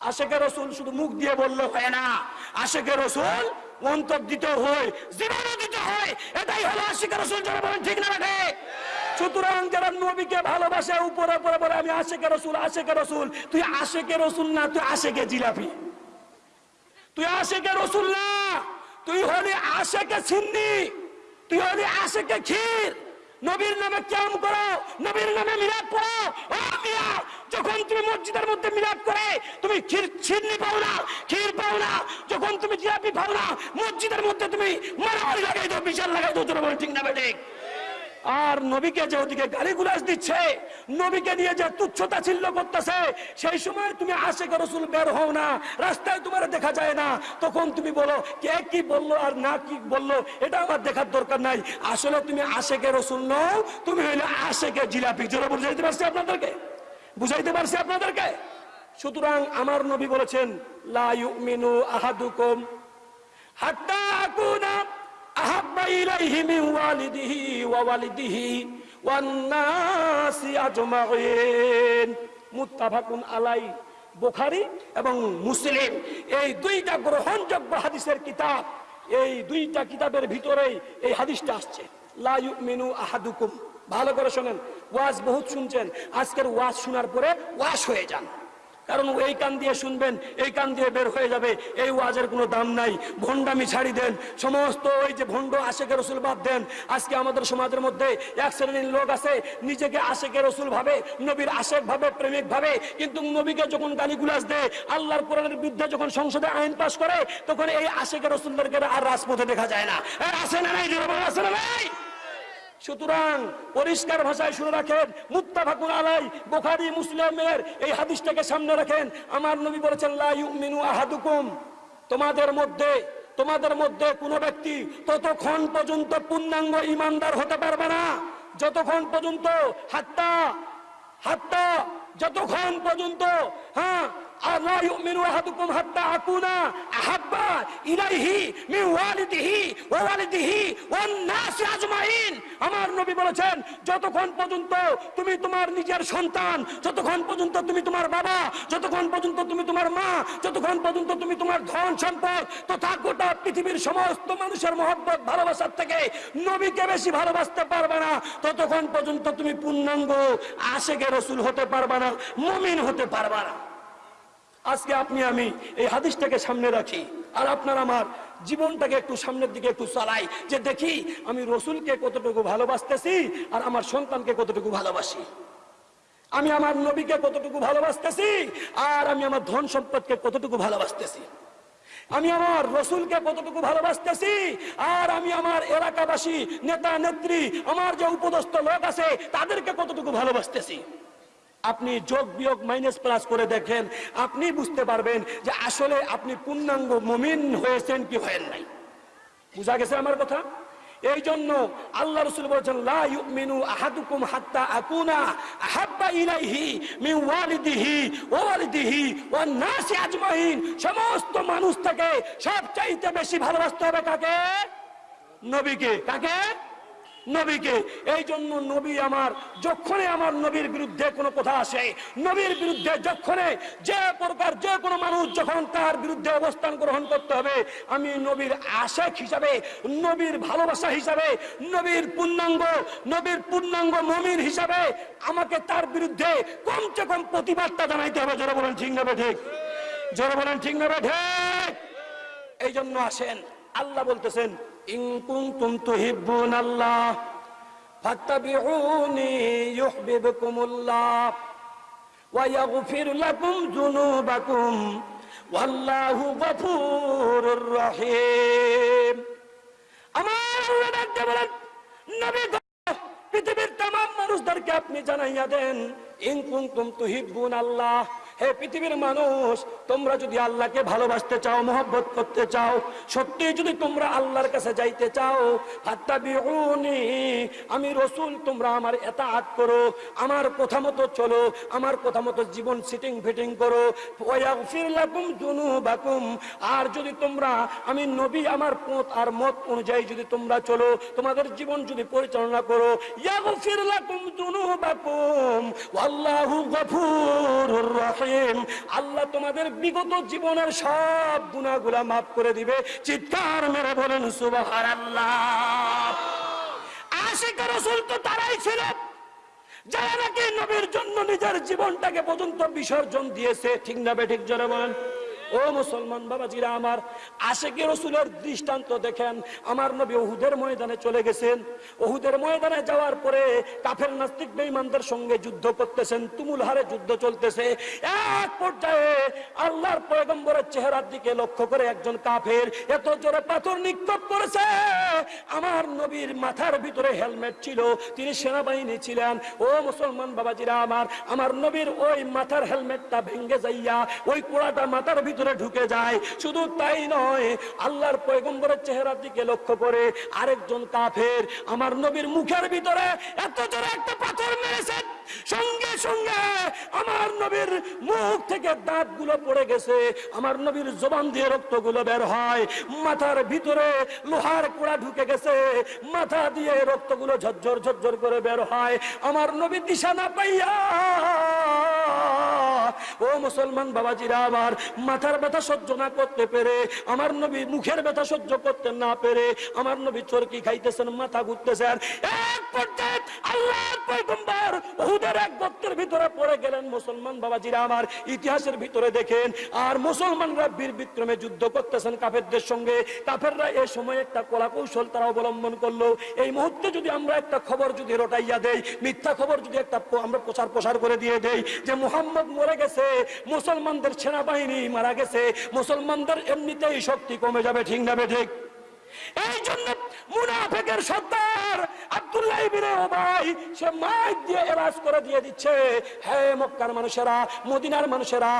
আশেকে রসুল শুধু মুখ দিয়ে বললে হয় না। আশেকে রসুল অন্তর দিতে হয় জীবনও দিতে হয়, এটাই হলো আশিকে রসুল যারা বলেন, ঠিক না রাখে সুতরাং যারা নবীকে ভালোবাসে, উপরে উপরে বলে, আমি আশেকে রসুল আশেকে রসুল। তুই আশেকে রসুল না, তুই আশেকে জিলাপি। তুই আশেকে রসুল না, তুই হলি আশেকে সিন্নি, তুই হলি আশেকে ক্ষীর। নবীর নামে ক্যাম করো, নবীর নামে মিলাদ করো যখন তুমি মসজিদের মধ্যে মিলাদ করে, তুমি ক্ষীর ছিন্নি পাও না, ক্ষীর পাও না। যখন তুমি জিলাপি পাও না, মসজিদের মধ্যে তুমি মারামারি লাগাই দাও, বিশাল লাগাই দাও তোর ঠিক না বেঠিক আর নবীকে যে ওদিকে গালি গুলাস দিচ্ছে, নবীকে নিয়ে যে তুচ্ছতা ছিল্ল করতেছে, সেই সময় তুমি আশেখ রসুল বের হও না, রাস্তায় তোমার দেখা যায় না। তখন তুমি বলো, কে কি বলল আর না কি বলল, এটা আমার দেখার দরকার নাই। আসলে তুমি আশেকে রসুল নও, তুমি হইলে আশেকে জিলাপি। জোরে বুঝাইতে পারছি আপনাদেরকে? বুঝাইতে পারছি আপনাদেরকে? সুতরাং আমার নবী বলেছেন, লা ইউমিনু আহাদুকুম হাত্তা মিন আলাই বুখারী এবং মুসলিম। এই দুইটা গ্রহণযোগ্য হাদিসের কিতাব, এই দুইটা কিতাবের ভিতরেই এই হাদিসটা আসছে। লা ইউমিনু আহাদুকুম। ভালো করে শোনেন। ওয়াজ বহুত শুনছেন। আজকের ওয়াজ শোনার পরে ওয়াশ হয়ে যান। কারণ এই কান দিয়ে শুনবেন, এই কান দিয়ে বের হয়ে যাবে, এই ওয়াজের কোনো দাম নাই। ভণ্ডামি ছাড়ি দেন। সমস্ত ওই যে ভণ্ড আশেকে রসুল বাদ দেন। আজকে আমাদের সমাজের মধ্যে এক শ্রেণির লোক আছে, নিজেকে আশেকে রসুল ভাবে, নবীর আশেক ভাবে, প্রেমিক ভাবে, কিন্তু নবীকে যখন গালিগুলাস দেয়, আল্লাহর কোরআনের বিরুদ্ধে যখন সংসদে আইন পাশ করে, তখন এই আশেকে রসুলদেরকে আর রাজপথে দেখা যায় না। আসে না নাই? আসে না নাই? সুতরাং পরিষ্কার ভাষায় শুনে রাখেন মুক্তা মুত্তাফাকুন আলাই বুখারী, মুসলিমের এই হাদিসটাকে সামনে রাখেন। আমার নবী বলেছেন, লা ইউমিনু আহাদুকুম। তোমাদের মধ্যে তোমাদের মধ্যে কোনো ব্যক্তি ততক্ষণ পর্যন্ত পূর্ণাঙ্গ ইমানদার হতে পারবে না। যতক্ষণ পর্যন্ত, হাত্তা হাত্তা, যতক্ষণ পর্যন্ত হ্যাঁ আহাদুকুম হাত্তা আকুনা আহাব্বা ইলাইহি মিন ওয়ালিদিহি ওয়া ওয়ালিদিহি ওয়ান নাসি আজমাইন আমার নবী বলেছেন, যতক্ষণ পর্যন্ত তুমি তোমার নিজের সন্তান, যতক্ষণ পর্যন্ত তুমি তোমার বাবা, যতক্ষণ পর্যন্ত তুমি তোমার মা, যতক্ষণ পর্যন্ত তুমি তোমার ধন সম্পদ, তথা গোটা পৃথিবীর সমস্ত মানুষের মহব্বত, ভালোবাসার থেকে নবীকে বেশি ভালোবাসতে পারবে না, ততক্ষণ পর্যন্ত তুমি পূর্ণাঙ্গ আশেকে রসুল হতে পারবে না, মমিন হতে পারবে না। আজকে আপনি, আমি এই হাদিসটাকে সামনে রাখি। আর আপনার আমার জীবনটাকে একটু সামনের দিকে একটু চালাই, যে দেখি আমি রসুলকে কতটুকু ভালোবাসতেছি আর আমার সন্তানকে কতটুকু ভালোবাসি। আমি আমার নবীকে কতটুকু ভালোবাসতেছি আর আমি আমার ধন সম্পদকে কতটুকু ভালোবাসতেছি। আমি আমার রসুলকে কতটুকু ভালোবাসতেছি আর আমি আমার এলাকাবাসী, নেতা, নেত্রী, আমার যে উপদস্থ লোক আছে, তাদেরকে কতটুকু ভালোবাসতেছি। আপনি যোগ বিয়োগ মাইনাস প্লাস করে দেখেন, আপনি বুঝতে পারবেন যে আসলে আপনি পূর্ণাঙ্গ মমিন হয়েছেন কি হয়েন নাই। বুঝা গেছে আমার কথা? এই জন্য আল্লাহ রসুল বলেছেন হাত্তা সমস্ত মানুষ থেকে সবচাইতে বেশি ভালোবাসতে হবে কাকে? নবীকে। কাকে? নবীকে। এই জন্য নবী আমার যখনই আমার নবীর বিরুদ্ধে কোনো কথা আসে, নবীর বিরুদ্ধে যখনই যে প্রকার যে কোনো মানুষ যখন তার বিরুদ্ধে অবস্থান গ্রহণ করতে হবে, আমি নবীর আশেক হিসাবে, নবীর ভালোবাসা হিসাবে, নবীর পূর্ণাঙ্গ নবীর পূর্ণাঙ্গ মমিন হিসাবে আমাকে তার বিরুদ্ধে কমসে কম প্রতিবাদটা জানাইতে হবে। যারা বলেন, ঠিক নেবে ঠিক? যারা বলেন, ঠিক নেবে ঠিক? এই জন্য আসেন। আল্লাহ বলতেছেন ইন কুনতুম তুহিব্বুন আল্লাহ ফাত্তাবিউনি ইউহিব্বুকুমুল্লাহ ওয়া ইয়াগফির লাকুম যুনুবাকুম ওয়াল্লাহু গফুরুর রহিম। আমার ডাকতে বলেন, নবী পৃথিবীর তামাম মানুষদেরকে আপনি জানাইয়া দেন, ইন কুনতুম তুহিব্বুন আল্লাহ হে পৃথিবীর মানুষ, তোমরা যদি আল্লাহকে ভালোবাসতে চাও, মোহব্বত করতে চাও, সত্যি যদি তোমরা আল্লাহর কাছে যাইতে চাও, ফাত্তাবিউনি, আমি রসুল, তোমরা আমার এতাআত করো, আমার কথা মতো চলো, আমার কথা মতো জীবন সিটিং ফিটিং করো। ওয়াগফির লাকুম যুনুবাকুম, আর যদি তোমরা, আমি নবী, আমার পথ আর মত অনুযায়ী যদি তোমরা চলো, তোমাদের জীবন যদি পরিচালনা করো, ইয়াগফির লাকুম যুনুবাকুম, ওয়াল্লাহু গফুরুর রহিম। আল্লাহ তোমাদের বিগত জীবনের সব গুণাগুলা মাফ করে দিবে। চিৎকার মেরে বলেন, সুবহানাল্লাহ। আশিক রসুল তো তারাই ছিল। যারা নাকি নবীর জন্য নিজের জীবনটাকে পর্যন্ত বিসর্জন দিয়েছে। ঠিক না বে ঠিক জোরে বলেন। ও মুসলমান বাবাজিরা আমার আশেকে রসুলের দৃষ্টান্ত দেখেন। আমার নবী ওহুদের ময়দানে চলে গেছেন। ওহুদের ময়দানে যাওয়ার পরে কাফের নাস্তিক বেঈমানদের সঙ্গে যুদ্ধ করতেছেন, তুমুল হারে যুদ্ধ চলতেছে। এক পর্যায়ে আল্লাহর পয়গম্বরের চেহারার দিকে লক্ষ্য করে একজন কাফের এত জোরে পাথর নিক্ষেপ করেছে। আমার নবীর মাথার ভিতরে হেলমেট ছিল, তিনি সেনাবাহিনী ছিলেন। ও মুসলমান বাবাজিরা আমার আমার নবীর ওই মাথার হেলমেটটা ভেঙ্গে যাইয়া, ওই কোড়াটা মাথার ভিতরে ঢুকে যায়। শুধু তাই নয়, আল্লাহর পয়গম্বরের চেহারার দিকে লক্ষ্য করে আরেকজন কাফের আমার নবীর মুখের ভিতরে এত জোরে একটা পাথর মেরেছে। সঙ্গে সঙ্গে আমার নবীর মুখ থেকে দাঁতগুলো পড়ে গেছে। আমার নবীর জবান দিয়ে রক্তগুলো বের হয়। মাথার ভিতরে লোহার কোড়া ঢুকে গেছে। মাথা দিয়ে রক্তগুলো ঝরঝর ঝরঝর করে বের হয়। আমার নবী দিশা না পাইয়া, ও মুসলমান বাবাজিরা, আমার মাথার ব্যথা সহ্য না করতে পেরে, আমার নবী মুখের ব্যথা সহ্য করতে না পেরে, আমার নবী চরকি খাইতেছেন, মাথা ঘুরতেছেন। কলা কৌশল তারা অবলম্বন করল। এই মুহূর্তে যদি আমরা একটা খবর যদি রটাইয়া দেই, মিথ্যা খবর একটা প্রচার প্রসার করে দিয়ে দেই, যে মুহাম্মদ মরে গেছে, মুসলমানদের সেনাবাহিনী মারা গেছে, মুসলমানদের এমনিতেই শক্তি কমে যাবে, ঠিক না ঠিক? এই জন্য মুনাফেকের সর্দার আব্দুল্লাহ সে মাইক দিয়ে করে দিয়ে দিচ্ছে মক্কার মানুষেরা, মদিনার মানুষেরা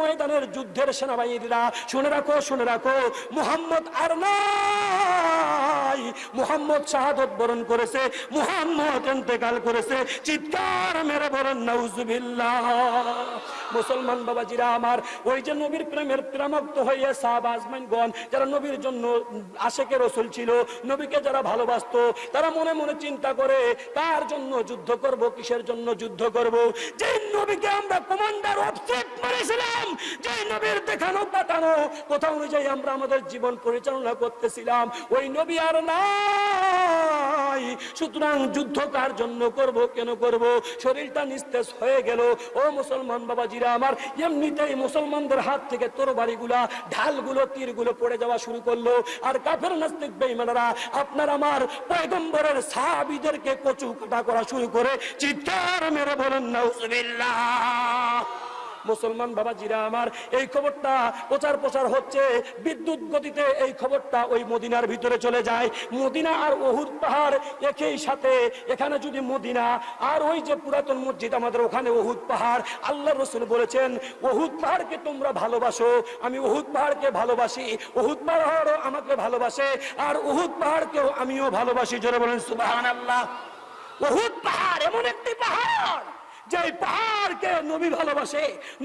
ময়দানের যুদ্ধের সেনাবাহিনীরা, শুনে রাখো শুনে রাখো, মুহাম্মদ আর নাই। মুহাম্মদ শাহাদত বরণ করেছে, মুহাম্মদ ইন্তেকাল করেছে, চিৎকার মেরে বলেন, নাউজুবিল্লাহ। মুসলমান বাবাজিরা আমার, ওই যে নবীর প্রেমের প্রেমক্ত হইয়া সাহাবাজমানগণ যারা নবীর জন্য আশেকের রসুল ছিল, নবীকে যারা ভালোবাসতো, তারা মনে মনে চিন্তা করে, কার জন্য যুদ্ধ করব, কিসের জন্য যুদ্ধ করব? যে নবীকে আমরা কমান্ডার অফসেট মারেছিলাম যে নবীর দেখানো পাঠানো কোথাও অনুযায়ী আমরা আমাদের জীবন পরিচালনা করতেছিলাম, ওই নবী আর নাই। সুতরাং যুদ্ধ কার জন্য করব, কেন করব? শরীরটা নিস্তেজ হয়ে গেল। ও মুসলমান বাবাজিরা আমার। এমনিতেই মুসলমানদের হাত থেকে তরবারিগুলা, ঢালগুলো, তীরগুলো পড়ে যাওয়া শুরু করল। আর কাফের নাস্তিক বেইমানারা আপনার আমার পয়গম্বরের সাহাবীদেরকে কচু কাটা করা শুরু করে, চিৎকার মেরে বলেন, নাউজুবিল্লাহ। মুসলমান বাবাজিরা আমার, এই খবরটা প্রচার প্রচার হচ্ছে, বিদ্যুৎ গতিতে এই খবরটা ওই মদিনার ভিতরে চলে যায়। মদিনা আর ওহুদ পাহাড় একই সাথে, এখানে যদি মদিনা আর ওই যে পুরাতন মসজিদ আমাদের ওখানে ওহুদ পাহাড়, আল্লাহ রসুল বলেছেন, ওহুদ পাহাড়কে তোমরা ভালোবাসো, আমি ওহুদ পাহাড়কে ভালোবাসি, ওহুদ পাহাড়ও আমাকে ভালোবাসে, আর ওহুদ পাহাড়কেও আমিও ভালোবাসি। জোরে বলেন সুবাহান আল্লাহ ওহুদ পাহাড় এমন একটি পাহাড় যে পাহাড়কে নবী ভালোবাসে,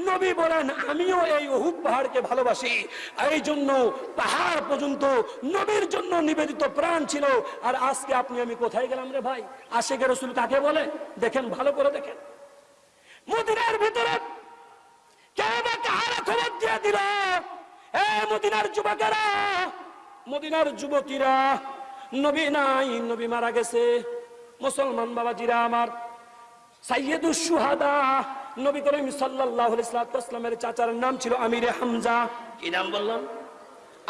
নবী বলেন, আমিও এই অহুদ পাহাড়কে ভালোবাসি। এই জন্য পাহাড় পর্যন্ত নবীর জন্য নিবেদিত প্রাণ ছিল। আর আজকে আপনি, আমি কোথায় গেলাম রে ভাই? আশেকের রসুল কাকে বলে? দেখেন, ভালো করে দেখেন। মদিনার ভিতরে কে বা কাহারা খবর দিয়ে দিল, এ মদিনার যুবকেরা, মদিনার যুবতীরা, নবী নাই, নবী মারা গেছে। মুসলমান বাবাজিরা আমার সাইয়েদুস সুহাদা নবী করিম সাল্লাল্লাহু আলাইহি সাল্লামের চাচার নাম ছিল আমিরে হামজা। কি নাম বললাম?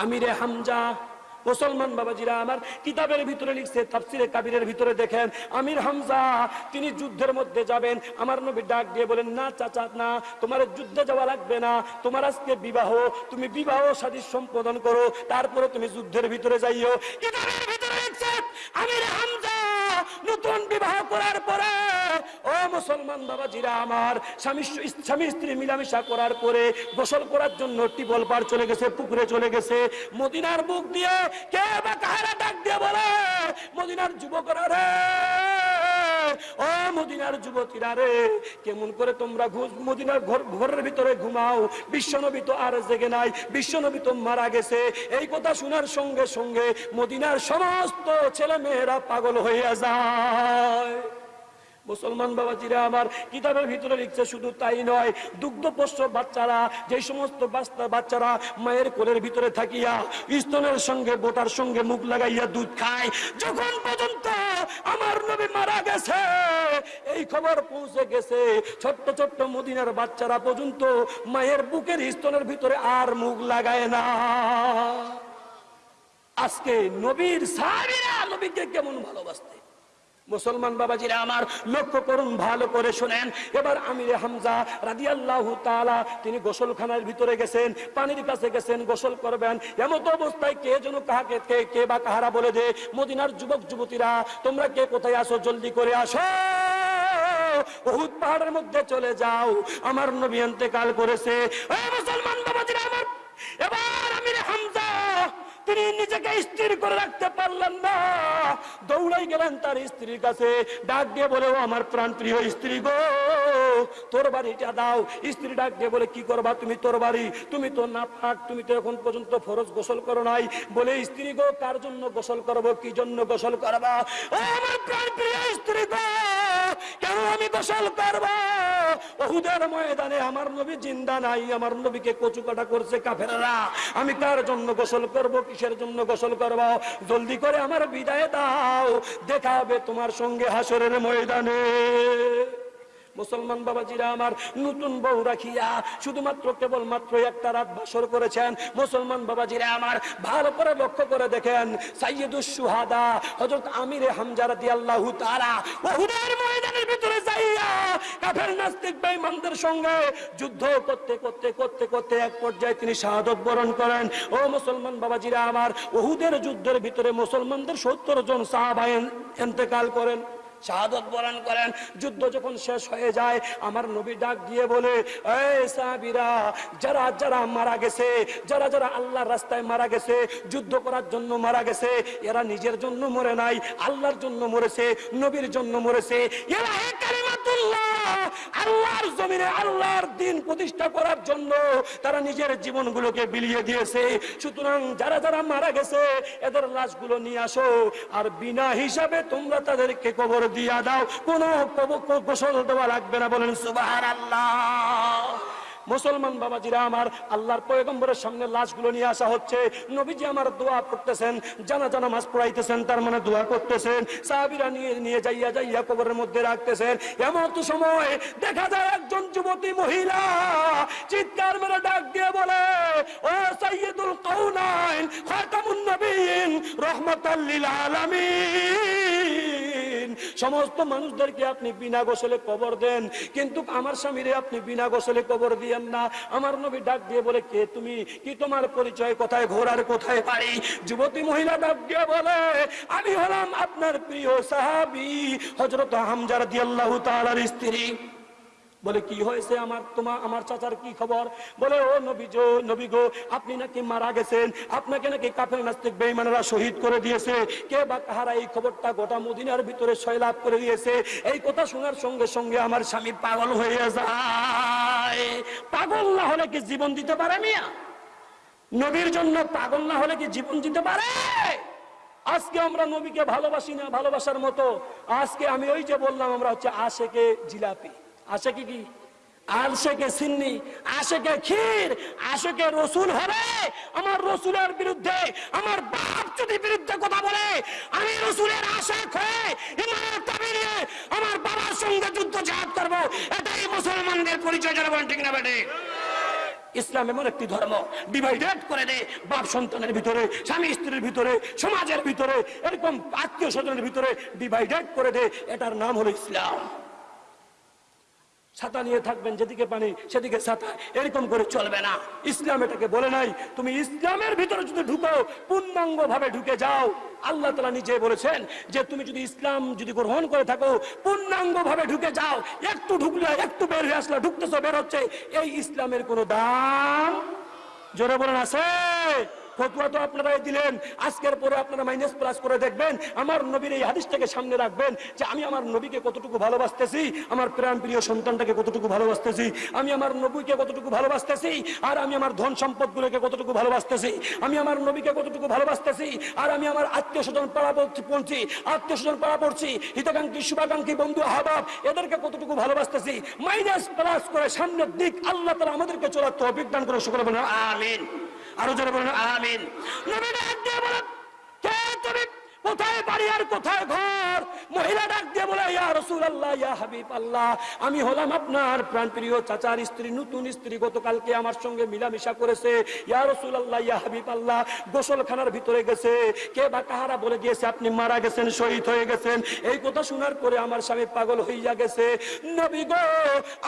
আমিরে হামজা। মুসলমান বাবাজিরা আমার কিতাবের ভিতরে লিখছে তাফসিরে কাবিরের ভিতরে দেখেন আমির হামজা তিনি যুদ্ধের মধ্যে যাবেন। আমার নবী ডাক দিয়ে বলেন না চাচা না তোমার যুদ্ধে যাওয়া লাগবে না। তোমার আজকে বিবাহ তুমি বিবাহ সাদী সম্পাদন করো তারপরে তুমি যুদ্ধের ভিতরে যাইও। কিতাবের ভিতরে লিখছে আমির হামজা নতুন বিবাহ করার পরে মুসলমান বাবাজিরা আমার, স্বামী স্বামী স্ত্রী মিলামিশা করার পরে গোসল করার জন্য টিবল পার চলে গেছে, পুকুরে চলে গেছে। মদিনার বুক দিয়ে কে বা কাহারা ডাক দিয়ে বলে, মদিনার যুবকরা রে, ও মদিনার যুবতীরা রে, কেমন করে তোমরা মদিনার ঘর ঘরের ভিতরে ঘুমাও। বিশ্বনবী তো আর জেগে নাই, বিশ্বনবী তো মারা গেছে। এই কথা শোনার সঙ্গে সঙ্গে মদিনার সমস্ত ছেলে মেয়েরা পাগল হইয়া যায়। মুসলমান বাবাজিরা আমার কিতাবের ভিতরে লিখছে শুধু তাই নয়, দুগ্ধ পোষ্য বাচ্চারা, যে সমস্ত বাচ্চারা মায়ের কোলের ভিতরে থাকিয়া স্তনের সঙ্গে, বোটার সঙ্গে মুখ লাগাইয়া দুধ খায়, যখন পর্যন্ত আমার নবী মারা গেছে। এই খবর পৌঁছে গেছে, ছোট্ট ছোট্ট মদিনার বাচ্চারা পর্যন্ত মায়ের বুকের স্তনের ভিতরে আর মুখ লাগায় না। আজকে নবীর সাহাবীরা নবীকে কেমন ভালোবাসতে? মুসলমান বাবাজিরা আমার লক্ষ্য করুন, ভালো করে শোনেন। এবার আমিরে হামজা রাদিয়াল্লাহু তাআলা, তিনি গোসলখানার ভিতরে গেছেন, পানির কাছে গেছেন, গোসল করবেন। এমত অবস্থায় কে যেন কাহাকে, কে কে বা কাহারা বলে দে মদিনার যুবক, যুবতীরা, তোমরা কে কোথায় আসো জলদি করে আসো। বহুত পাহাড়ের মধ্যে চলে যাও। আমার নবী ইন্তেকাল করেছে। মুসলমান বাবাজিরা আমার, এবার আমিরে হামজা তিনি নিজেকে স্থির করে রাখতে পারলেন না। দৌড়াই গেলেন তার স্ত্রীর কাছে। ডাক দিয়ে বলে, ও আমার প্রাণ প্রিয় স্ত্রী গো, তোর বাড়িটা দাও। স্ত্রী ডাক দিয়ে বলে, কি করবা তুমি তোর বাড়ি? তুমি তো না পাক তুমি তো এখন পর্যন্ত ফরজ গোসল করো নাই। বলে, স্ত্রী গো, কার জন্য গোসল করব, কি জন্য গোসল করবা? ও আমার প্রাণ প্রিয় স্ত্রী গো, কেন আমি গোসল করব? ওহুদের ময়দানে আমার নবী জিন্দা নাই, আমার নবীকে কচু কাটা করছে কাফেরা আমি কার জন্য গোসল করব, কিসের জন্য গোসল করব? জলদি করে আমার বিদায় দাও, দেখাবে তোমার সঙ্গে হাসরের ময়দানে। মুসলমান বাবাজিরা আমার নতুন বউ রাখিয়া শুধুমাত্র কেবল মাত্র একটা রাত বাসর করেছেন। মুসলমান বাবাজিরা আমার ভালো করে লক্ষ্য করে দেখেন। সাইয়দুস সুহাদা হযরত আমিরে হামজা রাদিয়াল্লাহু তাআলা ওহুদের ময়দানের ভিতরে যাইয়া কাফের নাস্তিক বেঈমানদের সঙ্গে যুদ্ধ করতে করতে করতে করতে এক পর্যায়ে তিনি শাহাদত বরণ করেন। ও মুসলমান বাবাজিরা আমার ওহুদের যুদ্ধের ভিতরে মুসলমানদের সত্তর জন সাহাবা ইন্তেকাল করেন। শাহাদত বরণ করেন। যুদ্ধ যখন শেষ হয়ে যায়, আমার নবী ডাক দিয়ে বলে সাহাবীরা, যারা যারা মারা গেছে, যারা যারা আল্লাহর রাস্তায় মারা গেছে, যুদ্ধ করার জন্য মারা গেছে, এরা নিজের জন্য মরে নাই, আল্লাহর জন্য মরেছে, নবীর জন্য মরেছে। এরা আল্লাহর জমিনে আল্লাহর দিন প্রতিষ্ঠা করার জন্য তারা নিজের জীবনগুলোকে বিলিয়ে দিয়েছে। সুতরাং যারা যারা মারা গেছে, এদের লাশগুলো নিয়ে আসো, আর বিনা হিসাবে তোমরা তাদেরকে কবর দিয়া দাও কোনো গোসল দেওয়া লাগবে না। বলেন সুবাহ আল্লাহ মুসলমান বাবাজিরা আমার, আল্লাহর পয়গম্বরের সামনে লাশগুলো নিয়ে আসা হচ্ছে। নবীজি আমার দোয়া করতেছেন, জানা জানা মাছ পড়াইতেছেন, তার মানে দোয়া করতেছেন। সাহাবিরা নিয়ে নিয়ে যাইয়া যাইয়া কবরের মধ্যে রাখতেছেন। এমন তো সময় দেখা যায় একজন যুবতী মহিলা চিৎকার মেরে ডাক দিয়ে বলে, ও সাইয়্যিদুল কাউনাইন খাতামুন নবীন রহমাতাল লিল আলামিন। সমস্ত মানুষদেরকে আপনি বিনা গোসলে কবর দেন, কিন্তু আমার স্বামীরে আপনি বিনা গোসলে কবর দিয়েন না। আমার নবী ডাক দিয়ে বলে, কে তুমি? কি তোমার পরিচয়? কোথায় ঘোরার কোথায় পারি যুবতী মহিলা ডাক দিয়ে বলে, আমি হলাম আপনার প্রিয় সাহাবি হজরত হামজার দিয়াল্লাহ তালার স্ত্রী। বলে, কি হয়েছে আমার তোমার আমার চাচার কি খবর? বলে, ও নবী নবী গো, আপনি নাকি মারা গেছেন। আপনাকে নাকি কাফের নাস্তিক বেঈমানেরা শহীদ করে দিয়েছে। কে বা কাহারা এই খবরটা গোটা মদিনার ভিতরে সয়লাভ করে দিয়েছে? এই কথা শোনার সঙ্গে সঙ্গে আমার স্বামী পাগল হয়ে যায়। পাগল না হলে কি জীবন দিতে পারে মিয়া? নবীর জন্য পাগল না হলে কি জীবন দিতে পারে? আজকে আমরা নবীকে ভালোবাসি না ভালোবাসার মতো। আজকে আমি ওই যে বললাম, আমরা হচ্ছে আশেকে জিলাপি। আশেকে কি? আলশেকে সিন্নি, আশেকে ক্ষীর, আশেকে রসুল হবে। আমার রসুলের বিরুদ্ধে, আমার বাপ যদি বিরুদ্ধে কথা বলে, আমি রসুলের আশেক হয়ে আমার বাবার সঙ্গে যুদ্ধ জাহাজ করব। এটাই মুসলমানদের পরিচয় বলেন ঠিক না বেটে ইসলাম এমন একটি ধর্ম ডিভাইডেড করে দে বাপ সন্তানের ভিতরে, স্বামী স্ত্রীর ভিতরে, সমাজের ভিতরে, এরকম আত্মীয় স্বজনের ভিতরে ডিভাইডেড করে দে এটার নাম হলো ইসলাম। ছাতা নিয়ে থাকবেন, যেদিকে পানি সেদিকে ছাতা। এরকম করে চলবে না। ইসলাম এটাকে বলে নাই, তুমি ইসলামের ভিতরে যদি ঢুকো পূর্ণাঙ্গ ভাবে ঢুকে যাও। আল্লাহ তালা নিজে বলেছেন যে, তুমি যদি ইসলাম যদি গ্রহণ করে থাকো পূর্ণাঙ্গ ভাবে ঢুকে যাও। একটু ঢুকলে, একটু বের হয়ে আসলে ঢুকতেছো, বের হচ্ছে। এই ইসলামের কোনো দাম? জোরে বলেন, আছে? ফতুয়া তো আপনারাই দিলেন। আজকের পরে আপনারা মাইনাস প্লাস করে দেখবেন। আমার নবীর এই হাদিসটাকে সামনে রাখবেন যে আমি আমার নবীকে কতটুকু ভালোবাসতেছি, আমার প্রাণ প্রিয় সন্তানটাকে কতটুকু ভালোবাসতেছি, আমি আমার নবীকে কতটুকু ভালোবাসতেছি, আর আমি আমার ধন সম্পদগুলোকে কতটুকু ভালোবাসতেছি, আমি আমার নবীকে কতটুকু ভালোবাসতেছি, আর আমি আমার আত্মীয় স্বজন পাড়া পড়ছি আত্মীয় স্বজন পাড়া পড়ছি, হিতাকাঙ্ক্ষী, শুভাকাঙ্ক্ষী বন্ধু হাবাব এদেরকে কতটুকু ভালোবাসতেছি মাইনাস প্লাস করে সামনের দিক আল্লাহ তারা আমাদেরকে চলার তো অভিজ্ঞান করে সকলে আমিন। আরও যারা বলেন আমিন। নবী ডাক দিয়ে বলেন কে তুমি? আমি হলাম আপনার চাচার স্ত্রী, নতুন স্ত্রী, গতকালকে আমার সঙ্গে মিলামিশা করেছে। ইয়া রসুল আল্লাহ ইয়া হাবিব আল্লাহ গোসলখানার ভিতরে গেছে। কে বা কাহারা বলে দিয়েছে, আপনি মারা গেছেন, শহীদ হয়ে গেছেন। এই কথা শোনার পরে আমার স্বামী পাগল হইয়া গেছে। নবী গো,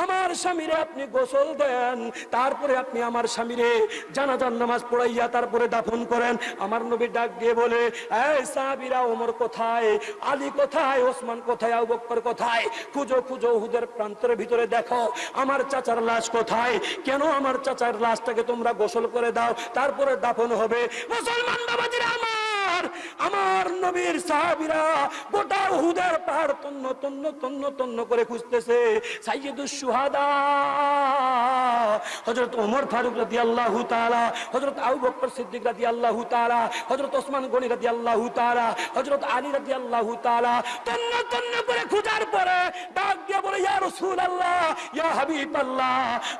আমার স্বামীরে আপনি গোসল দেন, তারপরে আপনি আমার স্বামীরে জানাজান নামাজ পড়াইয়া তারপরে দাফন করেন। আমার নবী ডাক দিয়ে বলে, এই সাহাবীরা ওমর কোথায়? আলী কোথায়? ওসমান কোথায়? আবক্কর কোথায়? খুঁজো খুঁজো হুদের প্রান্তের ভিতরে দেখো, আমার চাচার লাশ কোথায়? কেন আমার চাচার লাশটাকে তোমরা গোসল করে দাও? তারপরে দাফন হবে। মুসলমান বাবাজিরা আমার আমার আমার নবীর সাহাবীরা গোটা উহুদের পাহাড় তন্ন তন্ন তন্ন তন্ন করে খুঁজতেছে। সাইয়্যিদুস সুহাদা হযরত ওমর ফারুক রাদিয়াল্লাহু তাআলা, হযরত আবু বকর সিদ্দিক রাদিয়াল্লাহু তাআলা, হযরত ওসমান গনি রাদিয়াল্লাহু তাআলা, হযরত আলী রাদিয়াল্লাহু তাআলা, তন্ন তন্ন করে খোঁজার পরে ডাক দিয়ে বলে, ইয়া রাসূলুল্লাহ, ইয়া হাবিবাল্লাহ,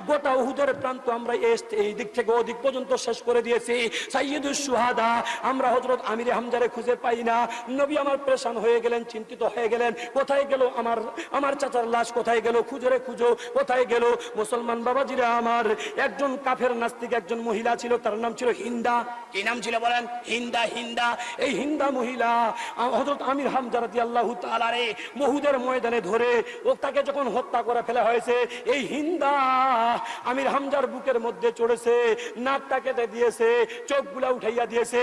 গোটা উহুদের প্রান্ত আমরা এই দিক থেকে ওদিক পর্যন্ত শেষ করে দিয়েছি। সাইয়্যিদুস সুহাদা আমরা হযরত আমির হামজারে খুঁজে পাই না। নবী আমার পেরেশান হয়ে গেলেন, চিন্তিত হয়ে গেলেন। কোথায় গেল আমার আমার চাচার লাশ? কোথায় গেল? খুঁজরে খুঁজো। কোথায় গেল? মুসলমান বাবাজিরা আমার, একজন কাফের নাস্তিক, একজন মহিলা ছিল, তার নাম ছিল হিন্দা। কি নাম ছিল বলেন? হিন্দা হিন্দা। এই হিন্দা মহিলা হযরত আমির হামজা রাদিয়াল্লাহু তাআলা রে, মহুদের ময়দানে ধরে ও তাকে যখন হত্যা করে ফেলা হয়েছে, এই হিন্দা আমির হামজার বুকের মধ্যে চড়েছে নাকটা কেটে দিয়েছে, চোখগুলা উঠাইয়া দিয়েছে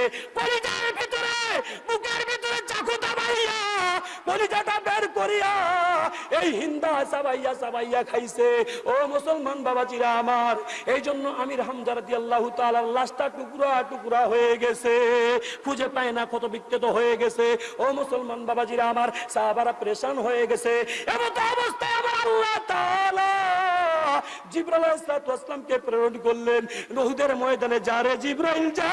বুকের ভিতরে বের করিয়া, এই হিন্দা সাবাইয়া সাবাইয়া খাইছে। ও মুসলমান বাবাজিরা আমার এই জন্য আমির হামজা রাদিয়াল্লাহু তাআলার লাশটা টুকরা টুকরা হয়ে গেছে। খুঁজে পায় না কত বিক্ষত হয়ে গেছে। ও মুসলমান বাবাজিরা আমার, সাহাবারা পরেশান হয়ে গেছে। এমন অবস্থায় আমার আল্লাহ আলাইহিস সালাতু প্রেরণ করলেন। নহুদের ময়দানে যারে জিব্রাইল যা।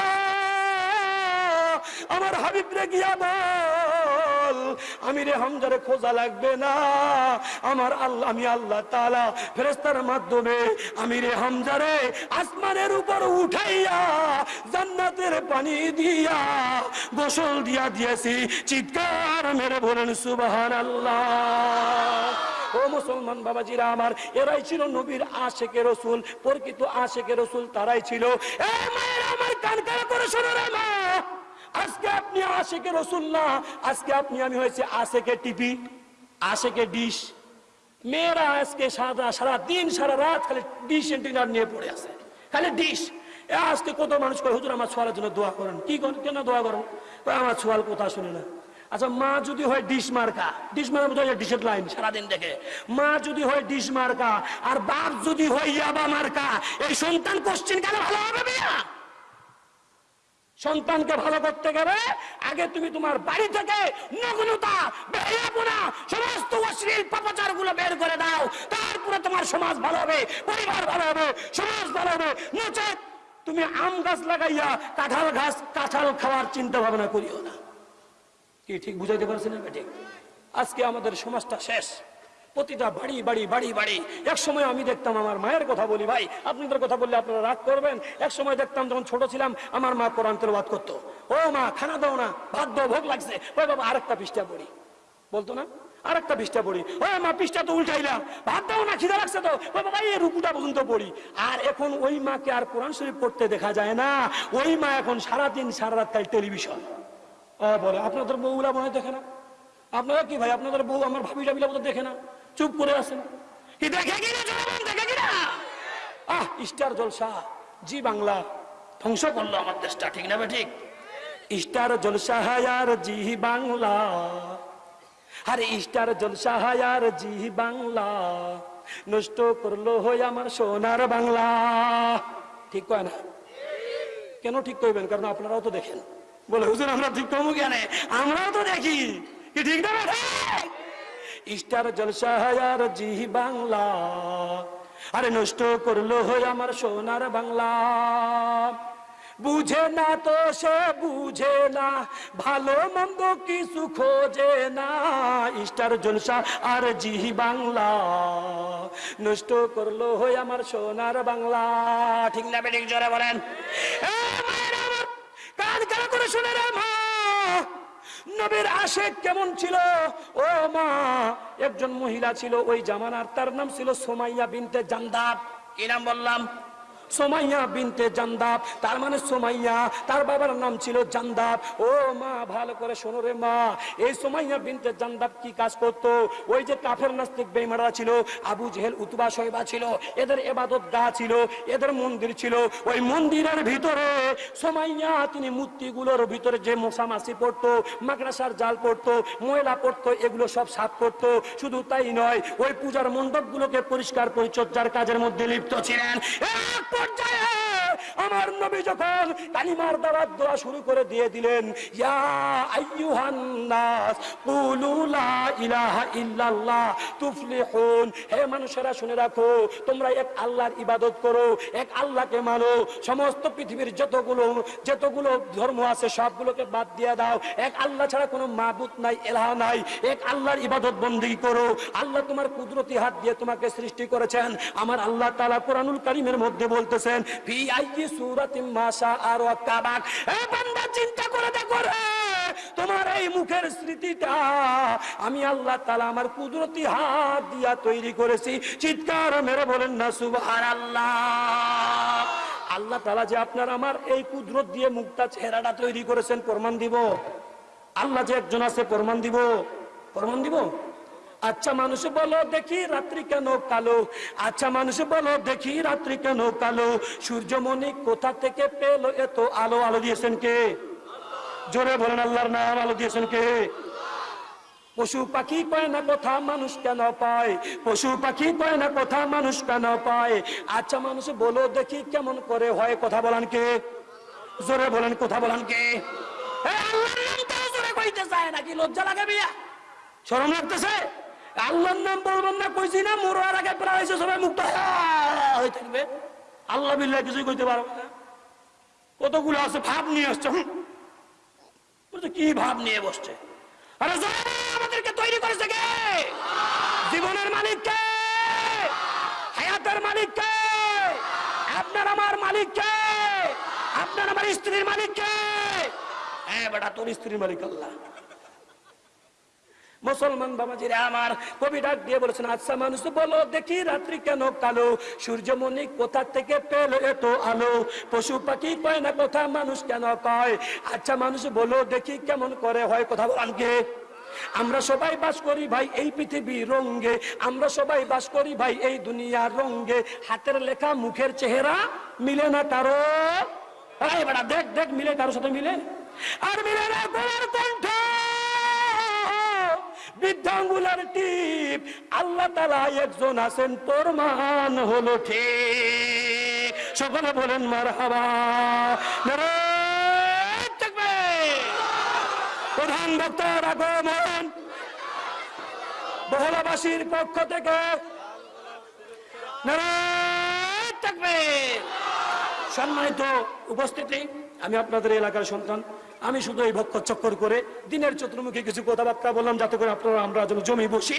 আমার হাবিব রে গিয়া বল। আমি রে হামজারে খোঁজা লাগবে না। আমার আল্লাহ, আমি আল্লাহ তাআলা ফেরেস্তার মাধ্যমে আমি রে হামজারে আসমানের উপর উঠাইয়া জান্নাতের পানি দিয়া গোসল দিয়া দিয়েছি। চিৎকার মেরে বলেন, সুবহানাল্লাহ। ও মুসলমান বাবাজিরা আমার, এরাই ছিল নবীর আশেকে রসুল, প্রকৃত আশেকে রসুল তারাই ছিল। এ আমার কান কান করে শোনো রে মা। আজকে আপনি আশেকে রসুল না, আজকে আপনি, আমি হয়েছে আশেকে টিভি, আশেকে ডিশ। মেয়েরা আজকে সারা সারা দিন, সারা রাত খালি ডিশ এন্টিনার নিয়ে পড়ে আছে। খালি ডিশ। আজকে কত মানুষ করে হুজুর, আমার ছোয়ালের জন্য দোয়া করেন। কি করেন? কেন দোয়া করেন? আমার ছোয়াল কথা শুনে না। আচ্ছা মা যদি হয় ডিশ মার্কা ডিশ মার্কা বোঝা যায় ডিশের লাইন সারাদিন দেখে। মা যদি হয় ডিশ মার্কা, আর বাপ যদি হয় ইয়াবা মার্কা, এই সন্তান কোশ্চেন কেন ভালো হবে মিয়া? সন্তানকে ভালো করতে গেলে আগে তুমি তোমার বাড়ি থেকে নগ্নতা বেহায়াপনা সমস্ত অশ্লীল পাপাচারগুলো বের করে দাও। তারপরে তোমার সমাজ ভালো হবে, পরিবার ভালো হবে, সমাজ ভালো হবে। নচেত তুমি আম গাছ লাগাইয়া কাঁঠাল গাছ, কাঁঠাল খাওয়ার চিন্তা ভাবনা করিও না। কি, ঠিক বুঝাইতে পারছি না ঠিক আজকে আমাদের সমাজটা শেষ। প্রতিটা বাড়ি বাড়ি বাড়ি বাড়ি। এক সময় আমি দেখতাম আমার মায়ের কথা বলি, ভাই, আপনাদের কথা বললে আপনারা রাগ করবেন? এক সময় দেখতাম যখন ছোট ছিলাম, আমার মা কোরআন তেলাওয়াত করতো। ও মা, খানা দাও না, ভাত দাও, ভোগ লাগছে। ওই বাবা, আরেকটা পৃষ্ঠা পড়ি। বলতো না? আরেকটা পৃষ্ঠা পড়ি। ও মা, পৃষ্ঠা তো উল্টাইলাম ভাত দাও না, খিদা লাগছে তো। ও বাবা, এই রুকুটা পর্যন্ত পড়ি। আর এখন ওই মাকে আর কোরআন শরীফ পড়তে দেখা যায় না। ওই মা এখন সারাদিন সারা রাত খালি টেলিভিশন। বলে, আপনাদের বউগুলা মনে দেখে না? আপনারা কি ভাই? আপনাদের বউ আমার ভাবি টাবিলা দেখে না? চুপ করে কি আহ জলসা, জি বাংলা, ধ্বংস করল আমার দেশটা, ঠিক না ঠিক? স্টার জলসা হায়ার জি বাংলা। আরে স্টার জলসা হায়ার জি বাংলা, নষ্ট করল হই আমার সোনার বাংলা। ঠিক কয় না? কেন ঠিক করবেন কারণ আপনারাও তো দেখেন। বলে, হুজুর, আমরা ঠিক করব কেন আমরাও তো দেখি। কি ঠিক না? স্টার জলসা হায়ার জি বাংলা। আরে নষ্ট করল হই আমার সোনার বাংলা। বুঝে না তো সে বুঝে না, ভালো মন্দ কিছু খোঁজে না। স্টার জলসা আর জি বাংলা, নষ্ট করল হই আমার সোনার বাংলা। ঠিক না বেঠিক জোরে বলেন। কান কান করে শুনে রে মা। নবীর আশেক কেমন ছিল? ও মা, একজন মহিলা ছিল ওই জামানার, তার নাম ছিল সোমাইয়া বিনতে জান্দাব। কি নাম বললাম? সোমাইয়া বিনতে জান্দাব, তার মানে সোমাইয়া, তার বাবার নাম ছিল জান্দাব। ও মা, ভালো করে শোনো রে মা, এই সোমাইয়া বিনতে জান্দাব কি কাজ করত? ওই যে কাফের নাস্তিক বেইমারা ছিল, আবু জেহেল, উতবা শৈবা ছিল, এদের এবাদত গা ছিল, এদের মন্দির ছিল। ওই মন্দিরের ভিতরে সোমাইয়া, তিনি মূর্তিগুলোর ভিতরে যে মশা মাছি পড়তো, মাকড়াসার জাল পড়তো, ময়লা পড়তো, এগুলো সব সাফ করতো। শুধু তাই নয়, ওই পূজার মণ্ডপগুলোকে পরিষ্কার পরিচর্যার কাজের মধ্যে লিপ্ত ছিলেন। পর্যায়ে আমার নবী যখন কালিমার দাওয়াত দেওয়া শুরু করে দিয়ে দিলেন হে মানুষেরা শুনে রাখো, তোমরা এক আল্লাহর ইবাদত করো, এক আল্লাহকে মানো। সমস্ত পৃথিবীর যতগুলো যতগুলো ধর্ম আছে, সবগুলোকে বাদ দিয়ে দাও। এক আল্লাহ ছাড়া কোনো মাবুদ নাই, এলাহা নাই। এক আল্লাহর ইবাদত বন্দী করো। আল্লাহ তোমার কুদরতি হাত দিয়ে তোমাকে সৃষ্টি করেছেন। আমার আল্লাহ তাআলা কোরআনুল কারীমের মধ্যে বলতেছেন, ফি চিন্তা করে দেখো তোমার এই মুখের স্মৃতিটা আমি আল্লাহ তাআলা আমার কুদরতি হাত দিয়া তৈরি করেছি। চিৎকার মেরে বলেন না, সুবহানাল্লাহ। আল্লাহ তাআলা যে আপনার আমার এই কুদরত দিয়ে মুখটা, চেহারাটা তৈরি করেছেন, প্রমাণ দিব। আল্লাহ যে একজন আছে, প্রমাণ দিব। প্রমাণ দিব? আচ্ছা মানুষ বলো, দেখি রাত্রি কেন কালো? আচ্ছা মানুষ বলো, দেখি রাত্রি কেন কালো? সূর্যমণি কোথা থেকে পেল এত আলো? আলো দিয়েছেন কে? জোরে বলেন, আল্লাহর নাম আলো দিয়েছেন কে? পশু পাখি পায় না কথা মানুষ কেন পায়? পশু পাখি পায় না কথা মানুষ কেন পায়? আচ্ছা মানুষ বলো, দেখি কেমন করে হয়, কথা বলান কে? জোরে বলেন, কথা বলান কে? জোরে কইতে নাকি, লজ্জা লাগে বিয়া শরম লাগতেছে? আল্লাহর নাম বলবেন না কইছি না মরার আগে প্রায় সবাই মুক্ত হয়ে থাকবে। আল্লাহ বিল্লাহ কিছুই কইতে পারবে না। কতগুলো আছে, ভাব নিয়ে আসছে কি ভাব নিয়ে বসছে? আরে আমাদেরকে তৈরি করেছে কে? জীবনের মালিক কে? হায়াতের মালিক কে? আপনার আমার মালিক কে? আপনার আমার স্ত্রীর মালিক কে? হ্যাঁ বেটা, তোর স্ত্রীর মালিক আল্লাহ। মুসলমান বাবাজিরে, আমার কবি ডাক দিয়ে বলেছেন আচ্ছা মানুষ, বলো দেখি রাত্রি কেন কালো? সূর্যমণি কোথা থেকে পেল এত আলো? পশু পাখি কয় না কথা মানুষ কেন কয়? আচ্ছা মানুষ, বলো দেখি কেমন করে হয় কথা বলান আমরা সবাই বাস করি ভাই এই পৃথিবীর রঙ্গে, আমরা সবাই বাস করি ভাই এই দুনিয়ার রঙ্গে। হাতের লেখা মুখের চেহারা মিলে না কারও? দেখ দেখ মিলে কারোর সাথে মিলে? আর মিলে না কণ্ঠ। বৃদ্ধাঙ্গুলার টিপ। আল্লাহ তালা একজন আছেন, তোর মান হলো ঠিক। সকলে বলেন মার হাবা প্রধান বক্তার আগমন। বহলাবাসীর পক্ষ থেকে। সম্মানিত উপস্থিতি, আমি আপনাদের এলাকার সন্তান আমি শুধু এই ভক্ষ চক্কর করে দিনের চতুর্মুখী কিছু কথাবার্তা বললাম যাতে করে আপনারা আমরা যেন জমি বসি।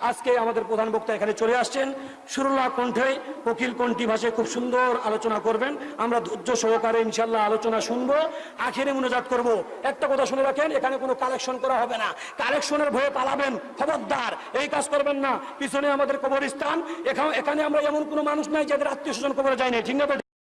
আজকে আমাদের প্রধান বক্তা এখানে চলে আসছেন। সুরলা কণ্ঠে কোকিল কণ্ঠী ভাষায় খুব সুন্দর আলোচনা করবেন। আমরা ধৈর্য সহকারে ইনশাল্লাহ আলোচনা শুনব। আখেরে মনোজাত করব। একটা কথা শুনে রাখেন, এখানে কোনো কালেকশন করা হবে না। কালেকশনের ভয়ে পালাবেন, খবরদার। এই কাজ করবেন না। পিছনে আমাদের কবরস্থান। এখানে আমরা এমন কোনো মানুষ নাই যাদের আত্মীয় স্বজন কবরে যায়নি ঠিক না?